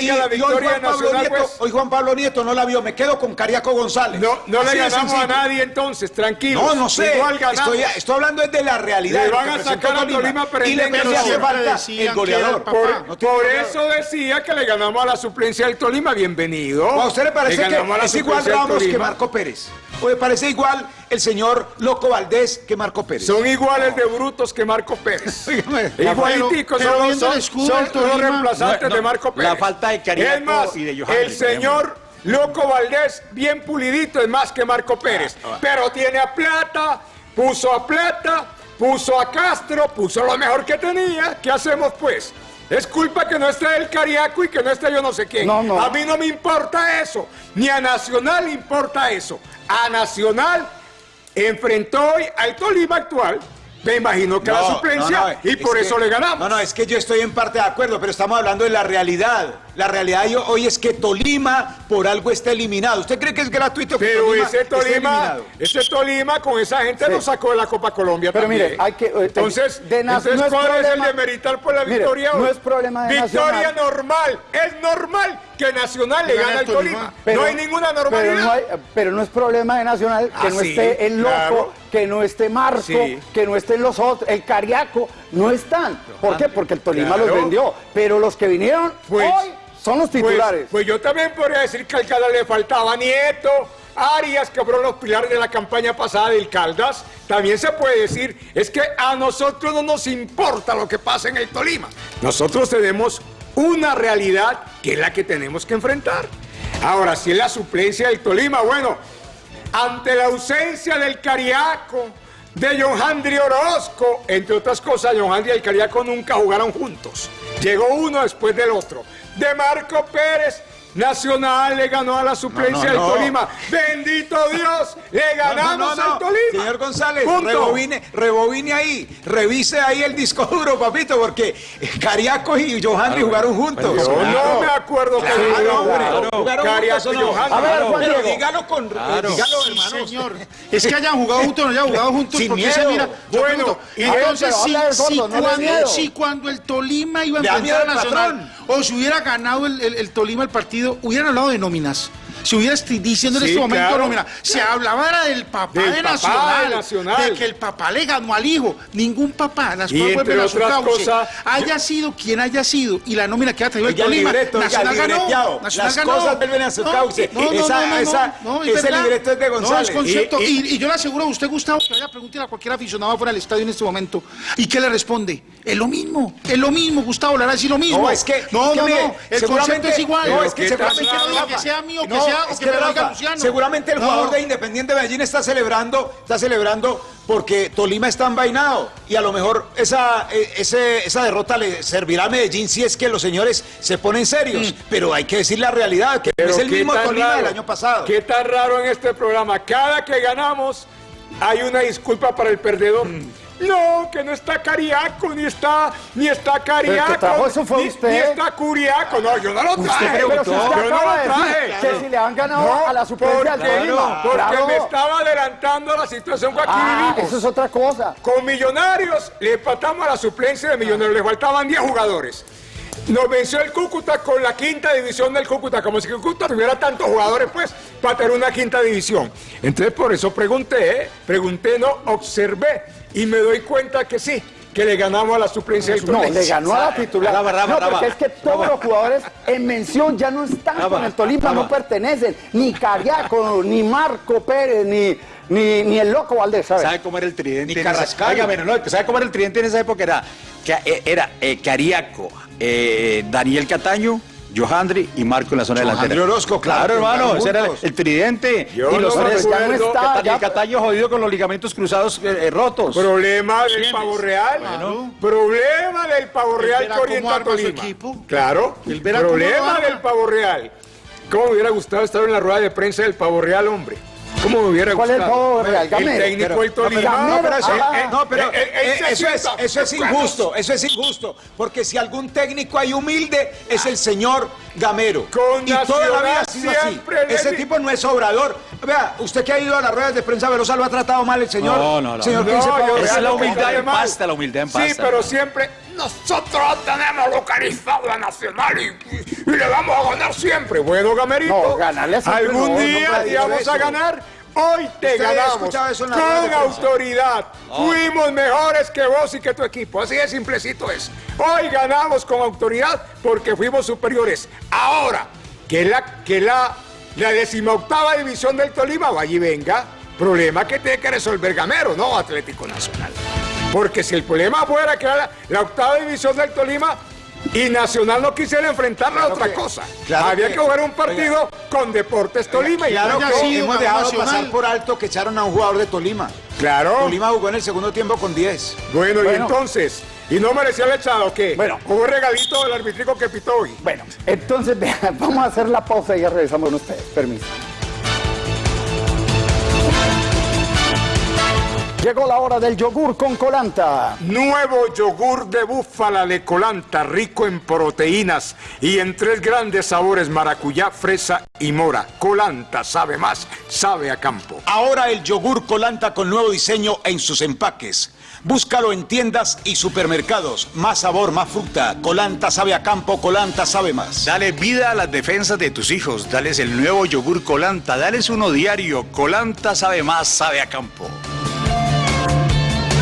y- a la y hoy victoria Juan Pablo nacional, Nieto- pues. Hoy Juan Pablo Nieto no la vio, me quedo con Cariaco González. No, no le Así ganamos a nadie entonces, tranquilo. No, no sé. Igual. Estoy, estoy hablando de la realidad. Le de lo van que a presentó sacar a Tolima Y le hace falta el goleador. Por, No eso decía que le ganamos a la suplencia del Tolima. Bienvenido. ¿A usted le parece que es igual Ramos que. Marco Pérez? ¿O le parece igual el señor Loco Valdés que Marco Pérez? Son iguales de brutos que Marco Pérez. Igualiticos, son, son- son los reemplazantes No, no, de Marco Pérez. la falta de Es más, y de Johannes, el señor. Loco Valdés, bien pulidito, es más que Marco Pérez. Pero tiene a Plata, puso a Plata, puso a Castro, puso lo mejor que tenía. ¿Qué hacemos pues? Es culpa que no esté el Cariaco y que no esté yo no sé quién. No, no. A mí no me importa eso. Ni a Nacional le importa eso. A Nacional enfrentó hoy al Tolima actual. Me imagino que la No, suplencia no, no, y es por que- eso le ganamos. No, no, es que yo estoy en parte de acuerdo, pero estamos hablando de la realidad. La realidad yo- hoy es que Tolima por algo está eliminado. ¿Usted cree que es gratuito que Pero Tolima ese esté Tolima, ese Tolima con esa gente Sí. lo sacó de la Copa Colombia Pero también. mire, hay que- eh, entonces, de entonces no es ¿cuál es el problema- de meritar por la Mire, victoria? no hoy? es problema de Victoria Nacional. normal, es normal que Nacional le Gana gane al el Tolima. No hay ninguna normalidad. Pero no, hay- pero no es problema de Nacional que Ah, no sí, esté el loco, claro. Que no esté Marco, Sí. que no estén los otros, el Cariaco, no están. ¿Por qué? Porque el Tolima Claro. los vendió. Pero los que vinieron Pues- hoy son los Pues- titulares. Pues, yo también podría decir que al Caldas le faltaba Nieto, Arias, que fueron los pilares de la campaña pasada del Caldas. También se puede decir, es que a nosotros no nos importa lo que pasa en el Tolima. Nosotros tenemos una realidad que es la que tenemos que enfrentar. Ahora, si es la suplencia del Tolima, bueno, ante la ausencia del Cariaco, de John Handri Orozco, entre otras cosas, John Handri y el Cariaco nunca jugaron juntos. Llegó uno después del otro. De Marco Pérez, Nacional le ganó a la suplencia No, no, no. del Tolima. Bendito Dios, le ganamos No, no, no, no. al Tolima. Señor González, rebobine, rebobine ahí, revise ahí el disco duro, papito, porque Cariaco y Johanny jugaron juntos. Yo no me acuerdo que Claro, jugaron hombre, juntos. y. A ver, Juan Pero dígalo con, eh, dígalo, Sí, señor. Es que hayan jugado juntos o no hayan jugado juntos, Sin porque se miedo. mira. Bueno, pregunto, y- entonces, si, cuando, miedo. si cuando el Tolima iba a enfrentar a Nacional, patrón. O si hubiera ganado el, el- Tolima el partido, hubieran hablado de nóminas. Si hubiera diciendo en Sí, este momento, claro. no, mira, se hablaba del papá Del de papá Nacional, de Nacional. de que el papá le ganó al hijo. Ningún papá, las Y entre a su otras cauce. cosas, haya sido quien haya sido, y la nómina que ha traído el Tolima, libreto, Nacional ganó, Nacional Las ganó. cosas vuelven a su cauce. no, no, Esa- no, no, esa- no, es ese verdad. libreto es de No, González. es concepto. Y- Y, y- yo le aseguro a usted, Gustavo, que vaya a preguntarle a cualquier aficionado fuera del estadio en este momento. ¿Y qué le responde? Es lo mismo, es lo mismo, Gustavo, le hará decir lo mismo. No, es que- no, no, no, el concepto es igual. No, es que ¿qué seguramente tal, Rafa, que sea mío, que no, sea, o es que que me lo diga Rafa, Luciano. Seguramente el No. jugador de Independiente Medellín está celebrando, está celebrando porque Tolima está envainado y a lo mejor esa, eh, ese- esa derrota le servirá a Medellín si es que los señores se ponen serios. Pero hay que decir la realidad, que Pero es el mismo Tolima raro, del año pasado. Qué tan raro en este programa. Cada que ganamos hay una disculpa para el perdedor. Mm. No, que no está Cariaco, ni está, ni está Cariaco. Que trajo eso fue ni, usted. Ni está Curiaco. No, yo no lo Usted traje. Pero si usted yo no lo de traje. decir que si le han ganado a la suplencia del porque. Porque Claro. me estaba adelantando a la situación que aquí Ah, vivimos. eso es otra cosa. Con Millonarios le empatamos a la suplencia de Millonarios, le faltaban 10 jugadores. Nos venció el Cúcuta con la quinta división del Cúcuta, como si el Cúcuta tuviera tantos jugadores, pues, para tener una quinta división. Entonces, por eso pregunté, ¿eh? pregunté, no, observé, y me doy cuenta que sí, que le ganamos a la suplencia del No, le ganó a la titular. Raba, raba, no, raba. porque es que todos los jugadores en mención ya no están Raba, con el Tolima, raba. no pertenecen. Ni Cariaco, ni Marco Pérez, ni, ni, ni el Loco Valdés, ¿sabes? ¿Sabe cómo era el tridente? Ni Carrascal. Oiga, bueno, no, ¿sabe cómo era el tridente en esa época? Era, eh, era eh, Cariaco, eh, Daniel Cataño, Johandri y Marco en la zona Johandri delantera. Orozco, claro, hermano, jugaron ese era el, tridente. Yo y los no tres, recuerdo. ya no está, Daniel ya- Cataño jodido con los ligamentos cruzados eh, eh, rotos. Problema del pavo real. Problema del pavo real que orienta a Tolima. equipo. Claro. Problema del pavo real. ¿Cómo me hubiera gustado estar en la rueda de prensa del pavo real, hombre? ¿Cómo me hubiera ¿Cuál es el gustado? real? El técnico Pero- del Tolima. No, pero, no, pero eso, Ah, eh, no, pero, eh, eh, eh, se eso, es, eso es injusto, eso es injusto, porque si algún técnico hay humilde es el señor Gamero. Con y toda la vida ha sido así. Ese tipo no es obrador. Vea, usted que ha ido a las ruedas de prensa Velosa lo ha tratado mal el señor. No, no, no. Señor No, Esa es la no humildad en pasta, la humildad en pasta. Sí, pero siempre nosotros tenemos localizado a Nacional y, y le vamos a ganar siempre. Bueno, Gamerito, No, ganarle siempre algún no, no día puede íbamos a ganar. Hoy te ¿Usted ha ganamos escuchado eso en la con autoridad. Fuimos mejores que vos y que tu equipo. Así de simplecito es. Hoy ganamos con autoridad porque fuimos superiores. Ahora, que la, que la, la decimoctava división del Tolima vaya y venga, problema que tiene que resolver Gamero, no Atlético Nacional. Porque si el problema fuera que era la, la octava división del Tolima y Nacional no quisiera enfrentarla a otra que- cosa. claro Había que- que jugar un partido con Deportes Tolima. y Claro no haya que hemos dejado Nacional. pasar por alto que echaron a un jugador de Tolima. Claro. Tolima jugó en el segundo tiempo con 10. Bueno, y entonces, ¿y no merecía el echado o qué? Bueno. Hubo regalito del arbitrico que pitó hoy. Bueno, entonces vamos a hacer la pausa y ya regresamos con ustedes. Permiso. Llegó la hora del yogur con colanta. Nuevo yogur de búfala de colanta, rico en proteínas y en tres grandes sabores, maracuyá, fresa y mora. Colanta sabe más, sabe a campo. Ahora el yogur Colanta con nuevo diseño en sus empaques. Búscalo en tiendas y supermercados. Más sabor, más fruta. Colanta sabe a campo, Colanta sabe más. Dale vida a las defensas de tus hijos. Dales el nuevo yogur Colanta. Dales uno diario. Colanta sabe más, sabe a campo.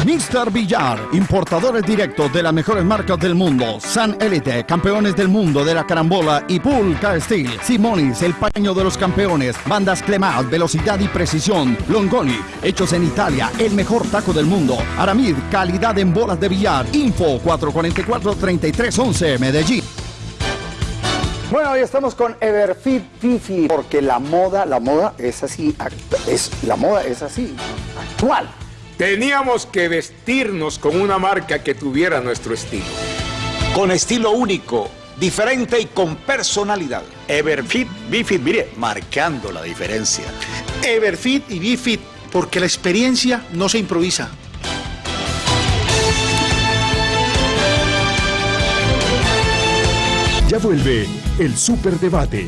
Mr. Villar, importadores directos de las mejores marcas del mundo. San Elite, campeones del mundo de la carambola y Pulca Steel. Simonis, el paño de los campeones. Bandas Clemat, velocidad y precisión. Longoni, hechos en Italia, el mejor taco del mundo. Aramid, calidad en bolas de billar. Info 444-3311, Medellín. Bueno, hoy estamos con Everfit Fifi, porque la moda, la moda es así, es, la moda es así, actual. Teníamos que vestirnos con una marca que tuviera nuestro estilo. Con estilo único, diferente y con personalidad. Everfit, Bifit, mire, marcando la diferencia. Everfit y Bifit, porque la experiencia no se improvisa. Ya vuelve el Superdebate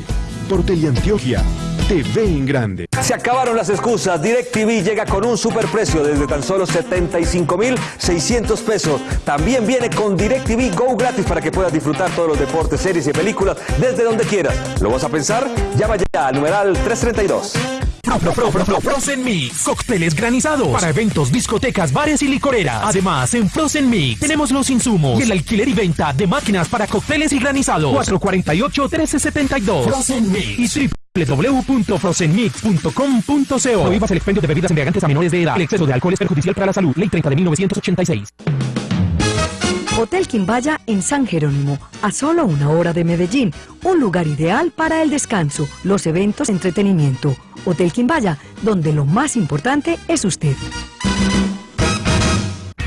por Teleantioquia TV en Grande. Se acabaron las excusas. DirecTV llega con un superprecio desde tan solo 75,600 pesos. También viene con DirecTV Go gratis para que puedas disfrutar todos los deportes, series y películas desde donde quieras. ¿Lo vas a pensar? Llama ya al numeral 332. Pro, pro, pro, Frozen Mix. Cócteles granizados para eventos, discotecas, bares y licoreras. Además, en Frozen Mix tenemos los insumos y el alquiler y venta de máquinas para cócteles y granizados. 448-1372. Frozen Mix y www.frozenmix.com.co. Prohíbas el expendio de bebidas embriagantes a menores de edad. El exceso de alcohol es perjudicial para la salud. Ley 30 de 1986. Hotel Quimbaya en San Jerónimo, a solo una hora de Medellín. Un lugar ideal para el descanso, los eventos, entretenimiento. Hotel Quimbaya, donde lo más importante es usted.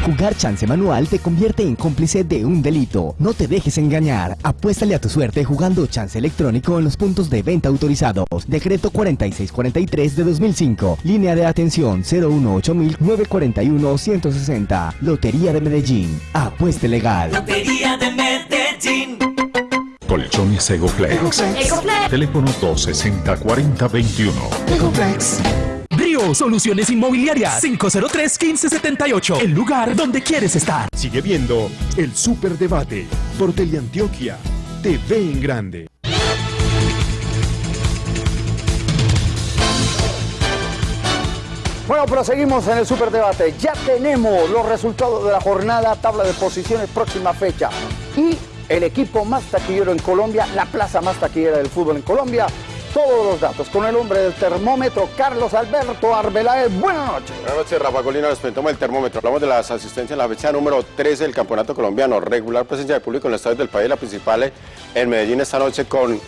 Jugar chance manual te convierte en cómplice de un delito. No te dejes engañar. Apuéstale a tu suerte jugando chance electrónico en los puntos de venta autorizados. Decreto 4643 de 2005. Línea de atención 018-941-160. Lotería de Medellín. Apueste legal. Lotería de Medellín. Colchones Egoflex. Egoflex. Teléfono 260-4021. Ecoflex. Soluciones Inmobiliarias 503-1578. El lugar donde quieres estar. Sigue viendo el Superdebate por Teleantioquia. TV en grande. Bueno, pero seguimos en el superdebate. Ya tenemos los resultados de la jornada, tabla de posiciones, próxima fecha. Y el equipo más taquillero en Colombia, la plaza más taquillera del fútbol en Colombia. Todos los datos con el hombre del termómetro, Carlos Alberto Arbeláez. Buenas noches. Buenas noches, Rafa Colina. Les presentamos el termómetro. Hablamos de las asistencias en la fecha número 13 del Campeonato Colombiano. Regular presencia de público en los estadios del país. La principal en Medellín esta noche con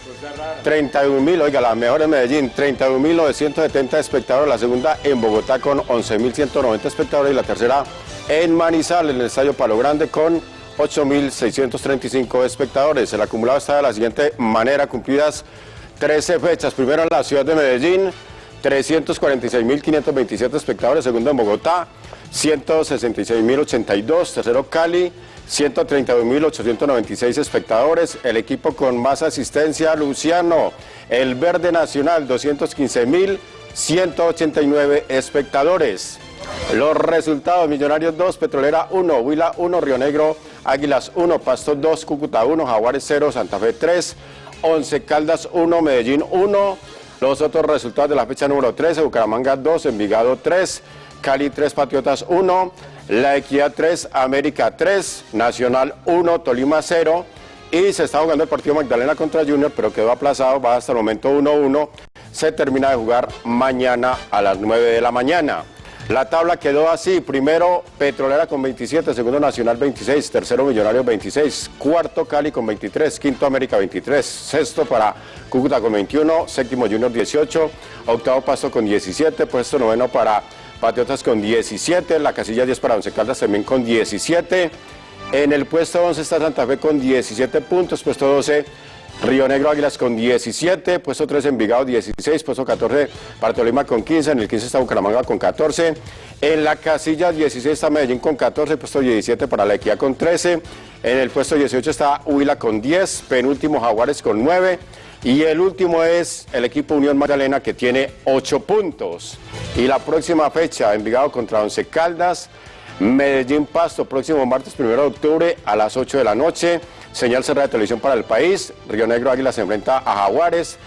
31 mil. Oiga, la mejor en Medellín, 31.970 espectadores. La segunda en Bogotá con 11.190 espectadores. Y la tercera en Manizal, en el Estadio Palo Grande con 8.635 espectadores. El acumulado está de la siguiente manera, cumplidas 13 fechas. Primero en la ciudad de Medellín, 346.527 espectadores. Segundo en Bogotá, 166.082. Tercero Cali, 132.896 espectadores. El equipo con más asistencia, Luciano. El Verde Nacional, 215.189 espectadores. Los resultados, Millonarios 2, Petrolera 1, Huila 1, Río Negro, Águilas 1, Pasto 2, Cúcuta 1, Jaguares 0, Santa Fe 3, 11 Caldas 1, Medellín 1. Los otros resultados de la fecha número 13, Bucaramanga 2, Envigado 3, Cali 3, Patriotas 1, La Equidad 3, América 3, Nacional 1, Tolima 0. Y se está jugando el partido Magdalena contra Junior, pero quedó aplazado, va hasta el momento 1-1. Se termina de jugar mañana a las 9 de la mañana. La tabla quedó así, primero Petrolera con 27, segundo Nacional 26, tercero Millonarios 26, cuarto Cali con 23, quinto América 23, sexto para Cúcuta con 21, séptimo Junior 18, octavo Pasto con 17, puesto noveno para Patriotas con 17, la casilla 10 para Once Caldas también con 17, en el puesto 11 está Santa Fe con 17 puntos, puesto 12 Río Negro Águilas con 17, puesto 13 Envigado 16, puesto 14 para Tolima con 15, en el 15 está Bucaramanga con 14, en la casilla 16 está Medellín con 14, puesto 17 para La Equidad con 13, en el puesto 18 está Huila con 10, penúltimo Jaguares con 9 y el último es el equipo Unión Magdalena que tiene 8 puntos. Y la próxima fecha, Envigado contra Once Caldas, Medellín Pasto, próximo martes 1 de octubre a las 8 de la noche. Señal cerrada de televisión para el país. Río Negro Águila se enfrenta a Jaguares.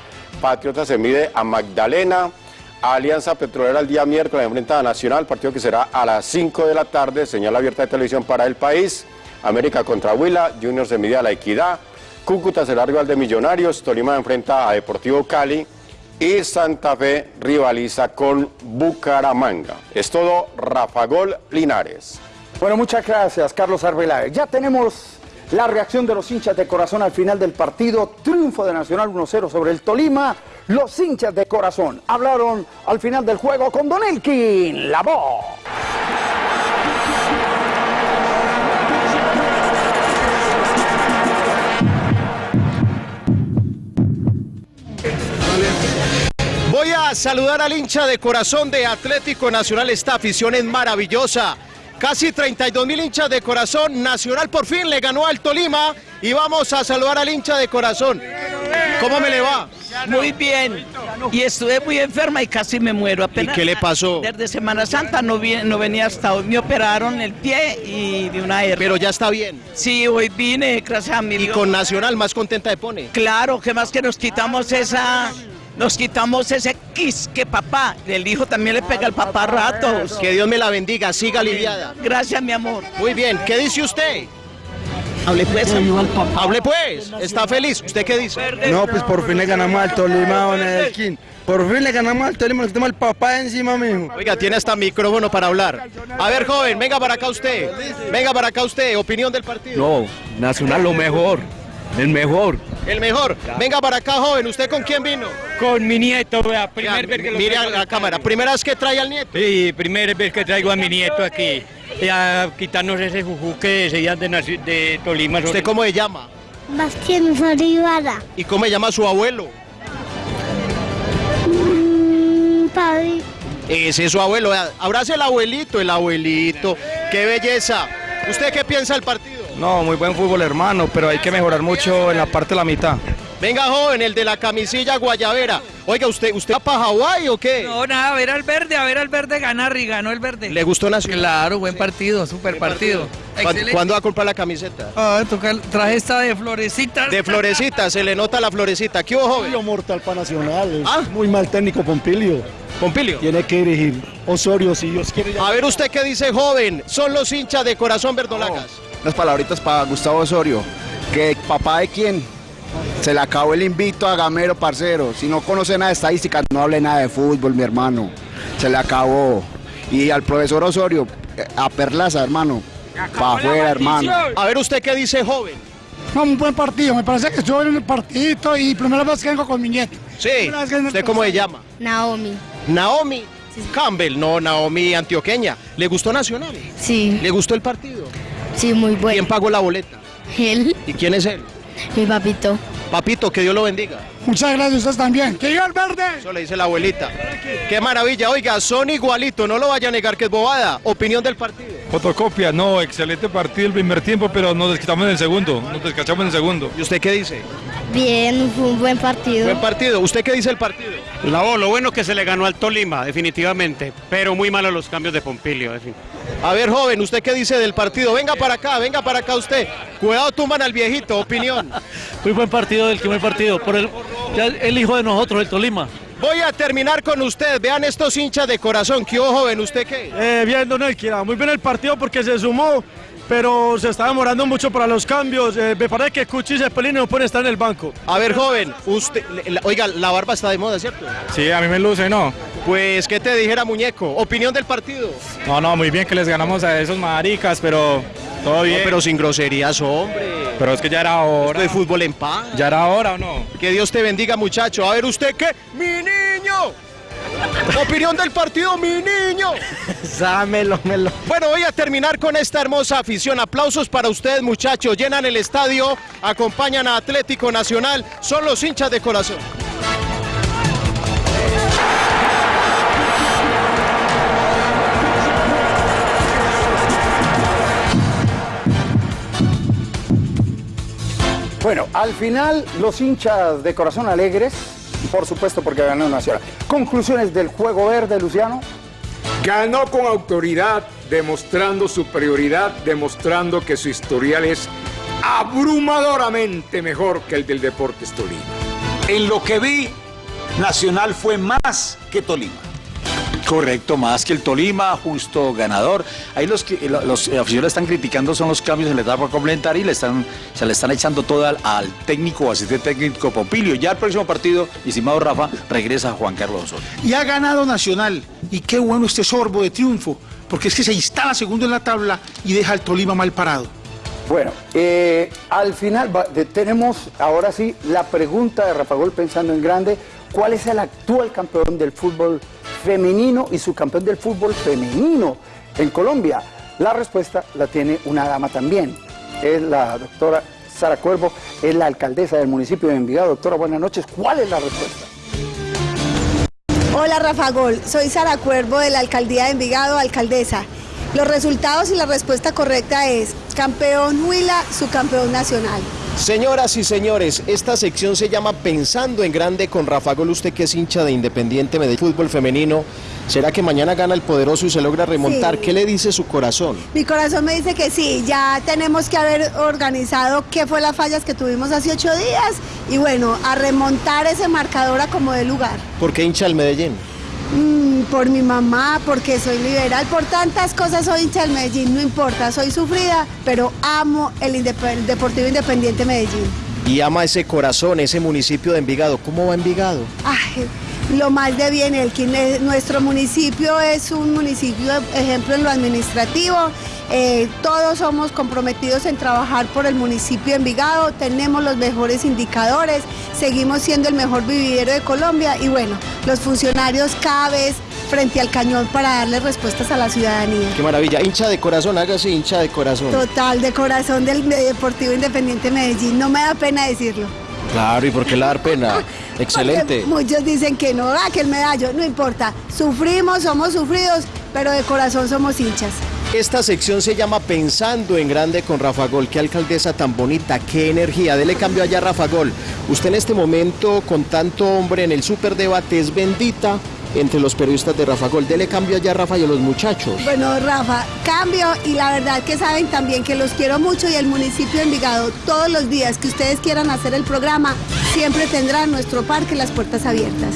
Patriota se mide a Magdalena. Alianza Petrolera el día miércoles enfrenta a Nacional, partido que será a las 5 de la tarde. Señal abierta de televisión para el país. América contra Huila. Junior se mide a La Equidad. Cúcuta será rival de Millonarios. Tolima enfrenta a Deportivo Cali. Y Santa Fe rivaliza con Bucaramanga. Es todo, Rafa Gol Linares. Bueno, muchas gracias, Carlos Arbeláez. Ya tenemos la reacción de los hinchas de corazón al final del partido, triunfo de Nacional 1-0 sobre el Tolima. Los hinchas de corazón hablaron al final del juego con Don Elkin, la voz. Voy a saludar al hincha de corazón de Atlético Nacional. Esta afición es maravillosa. Casi 32 mil hinchas de corazón. Nacional por fin le ganó al Tolima. Y vamos a saludar al hincha de corazón. ¿Cómo me le va? Muy bien. Y estuve muy enferma y casi me muero. Apenas, qué le pasó? Desde Semana Santa no, venía hasta hoy. Me operaron el pie y de una hernia. Pero ya está bien. Sí, hoy vine, gracias a mi Y Dios. con Nacional más contenta de pone. Claro, que más que nos quitamos esa... Nos quitamos ese kiss que papá, el hijo también le pega al papá a ratos. Que Dios me la bendiga, siga aliviada. Gracias, mi amor. Muy bien, ¿qué dice usted? Hable pues. Hable pues, está feliz. ¿Usted qué dice? No, pues por fin le ganamos al Tolima, en el skin. Por fin le ganamos al Tolima, nos quitamos el papá encima, mijo. Oiga, tiene hasta micrófono para hablar. A ver, joven, venga para acá usted. Venga para acá usted, opinión del partido. No, Nacional lo mejor, el mejor. El mejor. Venga para acá, joven. ¿Usted con quién vino? Con mi nieto, vea, Vea, Mire a la cámara. ¿Primera vez que trae al nieto? Sí, primera vez que traigo a mi nieto aquí. Y a quitarnos ese juju que decían de, de Tolima. ¿Usted cómo se llama? Bastián Olivara. ¿Y cómo se llama su abuelo? Mm, Pavi. Ese es su abuelo. Abrace el abuelito, el abuelito. ¡Qué belleza! ¿Usted qué piensa del partido? No, muy buen fútbol, hermano, pero hay que mejorar mucho en la parte de la mitad. Venga, joven, el de la camisilla guayabera. Oiga, ¿usted, usted va para Hawái o qué? No, nada, a ver al verde, a ver al verde ganar y ganó el verde. ¿Le gustó Nacional? Claro, buen partido, super partido. ¿Cuándo, va a comprar la camiseta? Ah, toca, traje esta de florecitas. De florecita, se le nota la florecita. ¿Qué hubo, joven? mortal para Nacional. Ah. Muy mal técnico Pompilio. Pompilio. Tiene que dirigir Osorio si Dios quiere. A ver usted qué dice, joven. Son los hinchas de corazón verdolagas. Unas palabritas para Gustavo Osorio. Que papá de quién se le acabó el invito a Gamero, parcero. Si no conoce nada de estadísticas, no hable nada de fútbol, mi hermano. Se le acabó. Y al profesor Osorio, eh, a Perlaza, hermano. Para afuera, hermano. A ver usted qué dice, joven. No, un buen partido. Me parece que estuve en el partidito y primera vez que vengo con mi nieto. Sí. ¿Usted cómo se llama? Naomi. Naomi Campbell. No, Naomi antioqueña. ¿Le gustó Nacional? Sí. ¿Le gustó el partido? Sí, muy bueno. ¿Quién pagó la boleta? Él, ¿Y quién es él? mi papito. Papito, que Dios lo bendiga. Muchas gracias, ustedes también. ¡Que viva el verde! Eso le dice la abuelita. Qué maravilla. Oiga, son igualitos. No lo vaya a negar que es bobada. Opinión del partido. Fotocopia, no, excelente partido el primer tiempo, pero nos desquitamos en el segundo, nos descachamos en el segundo. ¿Y usted qué dice? Bien, fue un buen partido. Buen partido. ¿Usted qué dice el partido? La lo bueno que se le ganó al Tolima, definitivamente, pero muy malos los cambios de Pompilio. en fin. A ver, joven, ¿usted qué dice del partido? Venga para acá, venga para acá usted. Cuidado, tumban al viejito. Opinión. Muy buen partido del primer partido, por el, ya el hijo de nosotros, el Tolima. Voy a terminar con usted. Vean estos hinchas de corazón. ¿Qué hubo, joven? ¿Usted qué? Eh, bien, don Elkira, muy bien el partido porque se sumó, pero se está demorando mucho para los cambios. Eh, me parece que Cuchi y Cepelini no pueden estar en el banco. A ver, joven, usted, la- oiga, la barba está de moda, ¿cierto? Sí, a mí me luce, ¿no? Pues, ¿qué te dijera, muñeco? Opinión del partido. No, no, muy bien que les ganamos a esos maricas, pero todo bien. No, pero sin groserías, hombre. Pero es que ya era hora. Esto de fútbol en paz. ¿Ya era hora o no? Que Dios te bendiga, muchacho. A ver, ¿usted qué? ¡Mi niño! Opinión del partido, mi niño. Sámelo, melo. Bueno, voy a terminar con esta hermosa afición. Aplausos para ustedes, muchachos. Llenan el estadio, acompañan a Atlético Nacional. Son los hinchas de corazón. Bueno, al final los hinchas de corazón alegres, por supuesto porque ganó Nacional. Conclusiones del juego verde, Luciano. Ganó con autoridad, demostrando superioridad, demostrando que su historial es abrumadoramente mejor que el del Deportes Tolima. En lo que vi, Nacional fue más que Tolima. Correcto, más que el Tolima, justo ganador. Ahí los, que- los, aficionados están criticando son los cambios en la etapa complementaria y le están, se le están echando todo al, al técnico o asistente técnico Pompilio. Ya el próximo partido, estimado Rafa, regresa Juan Carlos Osorio. Y ha ganado Nacional. Y qué bueno este sorbo de triunfo, porque es que se instala segundo en la tabla y deja al Tolima mal parado. Bueno, eh, al final va- de- tenemos ahora sí la pregunta de Rafa Gol pensando en grande. ¿Cuál es el actual campeón del fútbol femenino y su campeón del fútbol femenino en Colombia? La respuesta la tiene una dama también. Es la doctora Sara Cuervo, es la alcaldesa del municipio de Envigado. Doctora, buenas noches. ¿Cuál es la respuesta? Hola Rafa Gol, soy Sara Cuervo de la Alcaldía de Envigado, alcaldesa. Los resultados y la respuesta correcta es campeón Huila, su campeón nacional. Señoras y señores, esta sección se llama Pensando en Grande con Rafa Gol, usted que es hincha de Independiente Medellín Fútbol Femenino. ¿Será que mañana gana el poderoso y se logra remontar? Sí. ¿Qué le dice su corazón? Mi corazón me dice que sí, ya tenemos que haber organizado qué fue las fallas que tuvimos hace ocho días y bueno, a remontar ese marcador a como de lugar. ¿Por qué hincha el Medellín? Mm, por mi mamá, porque soy liberal, por tantas cosas soy hincha del Medellín, no importa, soy sufrida, pero amo el, Indep- el Deportivo Independiente Medellín. Y ama ese corazón, ese municipio de Envigado. ¿Cómo va Envigado? Ay, lo más de bien, Elkin, eh, nuestro municipio es un municipio, ejemplo, en lo administrativo. Eh, todos somos comprometidos en trabajar por el municipio de Envigado, tenemos los mejores indicadores, seguimos siendo el mejor vividero de Colombia y bueno, los funcionarios cada vez frente al cañón para darle respuestas a la ciudadanía. Qué maravilla. Hincha de corazón, hágase hincha de corazón. Total, de corazón del Deportivo Independiente Medellín, no me da pena decirlo. Claro, ¿y por qué le dar pena? Excelente. Porque muchos dicen que no, ah, que el medallo, no importa. Sufrimos, somos sufridos, pero de corazón somos hinchas. Esta sección se llama Pensando en Grande con Rafa Gol. Qué alcaldesa tan bonita, qué energía. Dele cambio allá a Rafa Gol. Usted en este momento, con tanto hombre en el superdebate, es bendita entre los periodistas de Rafa Gol. Dele cambio allá a Rafa y a los muchachos. Bueno, Rafa, cambio y la verdad que saben también que los quiero mucho y el municipio de Envigado, todos los días que ustedes quieran hacer el programa, siempre tendrá nuestro parque las puertas abiertas.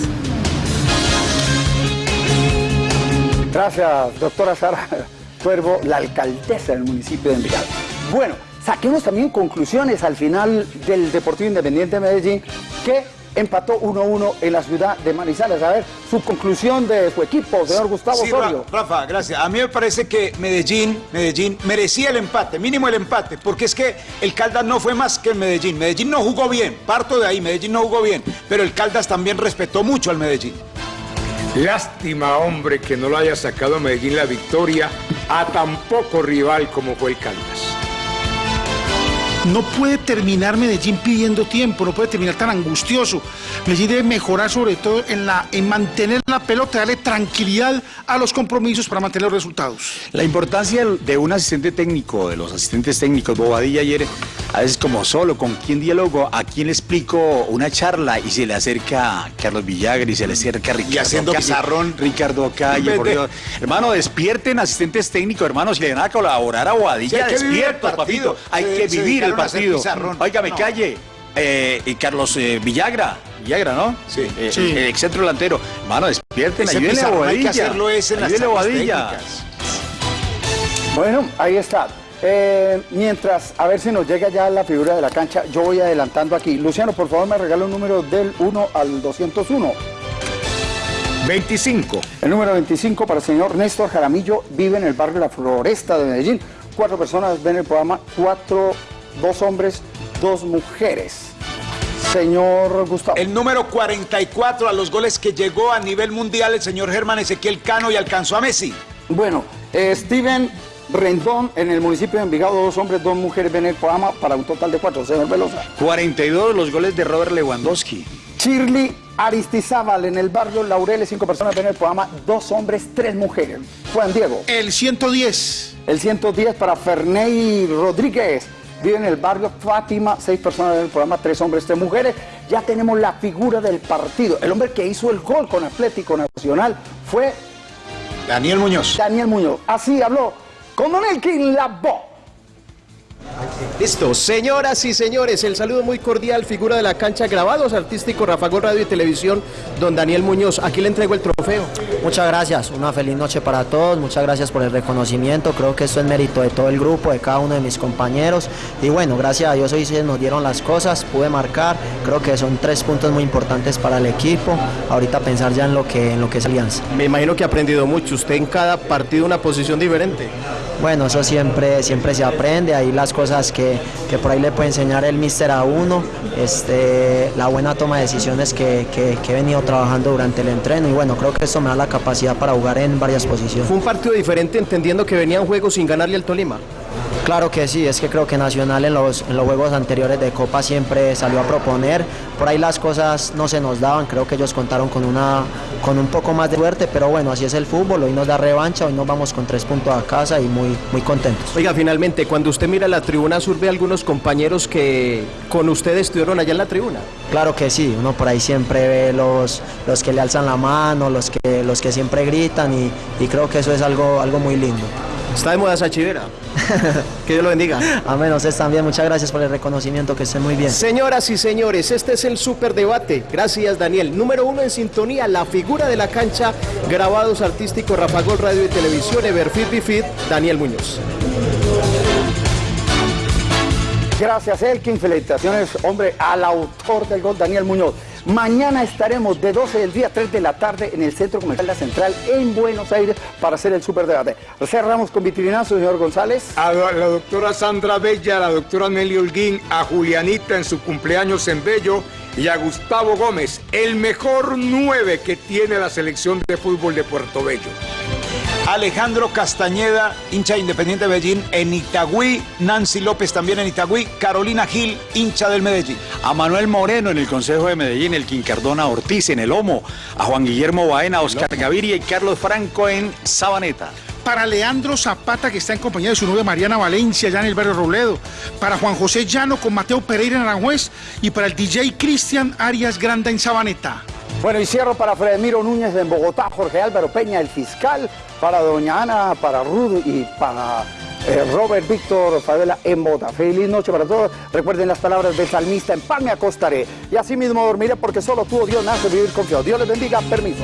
Gracias, doctora Sara Cuervo, la alcaldesa del municipio de Envigado. Bueno, saquemos también conclusiones al final del Deportivo Independiente de Medellín, que empató 1-1 en la ciudad de Manizales. A ver, su conclusión de su equipo, señor Gustavo Sí, Osorio. Rafa, gracias. A mí me parece que Medellín, Medellín merecía el empate, mínimo el empate, porque es que el Caldas no fue más que el Medellín. Medellín no jugó bien, parto de ahí, Medellín no jugó bien, pero el Caldas también respetó mucho al Medellín. Lástima, hombre, que no lo haya sacado a Medellín la victoria a tan poco rival como fue el Caldas. No puede terminar Medellín pidiendo tiempo, no puede terminar tan angustioso. Medellín debe mejorar sobre todo en, la, en mantener la pelota, darle tranquilidad a los compromisos para mantener los resultados. La importancia de un asistente técnico, de los asistentes técnicos, Bobadilla ayer, a veces como solo, con quién diálogo, a quién le explico una charla y se le acerca Carlos Villagra y se le acerca Ricardo haciendo Calle, pizarrón. Ricardo Calle, por. Dios. Hermano, despierten asistentes técnicos, hermanos, si le van a colaborar a Bobadilla, Sí, partido. papito. Hay que vivir el dedicaron a hacer partido. No. calle. Eh, y Carlos eh, Villagra, Villagra, ¿no? Sí. Sí. El, ex centro delantero. Hermano, despierten, Ese ayúdenle a pizarrón hay que Bobadilla. hacerlo es en las Ayúdenle Bobadilla. técnicas. Bueno, ahí está. Eh, mientras, a ver si nos llega ya la figura de la cancha, yo voy adelantando aquí. Luciano, por favor, me regala un número del 1 al 201. 25. El número 25 para el señor Néstor Jaramillo, vive en el barrio La Floresta de Medellín. Cuatro personas ven el programa, cuatro, dos hombres, dos mujeres. Señor Gustavo. El número 44 a los goles que llegó a nivel mundial el señor Germán Ezequiel Cano y alcanzó a Messi. Bueno, eh, Steven Rendón en el municipio de Envigado, dos hombres, dos mujeres ven el programa para un total de cuatro. Señor Velosa. 42 los goles de Robert Lewandowski. Shirley Aristizábal en el barrio Laureles, cinco personas ven el programa, dos hombres, tres mujeres. Juan Diego. El 110. El 110 para Ferney Rodríguez. Vive en el barrio Fátima, seis personas en el programa, tres hombres, tres mujeres. Ya tenemos la figura del partido. El hombre que hizo el gol con Atlético Nacional fue Daniel Muñoz. Daniel Muñoz. Así habló con Don Elkin Labo. Listo, señoras y señores, el saludo muy cordial, figura de la cancha, grabados artísticos, Rafa Gol Radio y Televisión, don Daniel Muñoz. Aquí le entrego el trofeo. Muchas gracias, una feliz noche para todos, muchas gracias por el reconocimiento, creo que esto es mérito de todo el grupo, de cada uno de mis compañeros y bueno, gracias a Dios hoy se nos dieron las cosas, pude marcar, creo que son tres puntos muy importantes para el equipo, ahorita pensar ya en lo que, en lo que es Alianza. Me imagino que ha aprendido mucho, usted en cada partido una posición diferente. Bueno, eso siempre, siempre se aprende, ahí las cosas que, que por ahí le puede enseñar el míster a uno, este, la buena toma de decisiones que, que- que he venido trabajando durante el entreno y bueno, creo que esto me da la capacidad para jugar en varias posiciones. Fue un partido diferente entendiendo que venían juegos sin ganarle al Tolima. Claro que sí, es que creo que Nacional en los, en los juegos anteriores de Copa siempre salió a proponer, por ahí las cosas no se nos daban, creo que ellos contaron con una con un poco más de suerte, pero bueno, así es el fútbol, hoy nos da revancha, hoy nos vamos con tres puntos a casa y muy, muy contentos. Oiga, finalmente, cuando usted mira la tribuna sur, ve algunos compañeros que con usted estuvieron allá en la tribuna. Claro que sí, uno por ahí siempre ve los, los que le alzan la mano, los que, los que siempre gritan y, y creo que eso es algo, algo muy lindo. Está de moda esa chivera. que Dios lo bendiga. Amén, ustedes también, muchas gracias por el reconocimiento, que estén muy bien. Señoras y señores, este es el superdebate. Gracias, Daniel. Número uno en sintonía, la figura de la cancha, grabados artísticos, Rafa Gol Radio y Televisión, Everfit Bifit, Daniel Muñoz. Gracias, Elkin. Felicitaciones, hombre, al autor del gol, Daniel Muñoz. Mañana estaremos de 12 del día a 3 de la tarde en el Centro Comercial La Central en Buenos Aires para hacer el superdebate. Cerramos con vitrinazo, señor González. A la, doctora Sandra Bella, a la doctora Nelly Holguín, a Julianita en su cumpleaños en Bello y a Gustavo Gómez, el mejor 9 que tiene la selección de fútbol de Puerto Bello. Alejandro Castañeda, hincha de Independiente de Medellín, en Itagüí. Nancy López también en Itagüí. Carolina Gil, hincha del Medellín. A Manuel Moreno en el Consejo de Medellín, el Quincardona Ortiz en el Homo, a Juan Guillermo Baena, Oscar Gaviria y Carlos Franco en Sabaneta. Para Leandro Zapata, que está en compañía de su novia Mariana Valencia, allá en el barrio Robledo. Para Juan José Llano con Mateo Pereira en Aranjuez. Y para el DJ Cristian Arias Granda en Sabaneta. Bueno, y cierro para Fredemiro Núñez en Bogotá, Jorge Álvaro Peña, el fiscal, para Doña Ana, para Ruth y para eh, Robert Víctor Favela en Bogotá. Feliz noche para todos. Recuerden las palabras del salmista, en paz me acostaré. Y así mismo dormiré porque solo tú, oh Dios, nace vivir confiado. Dios les bendiga. Permiso.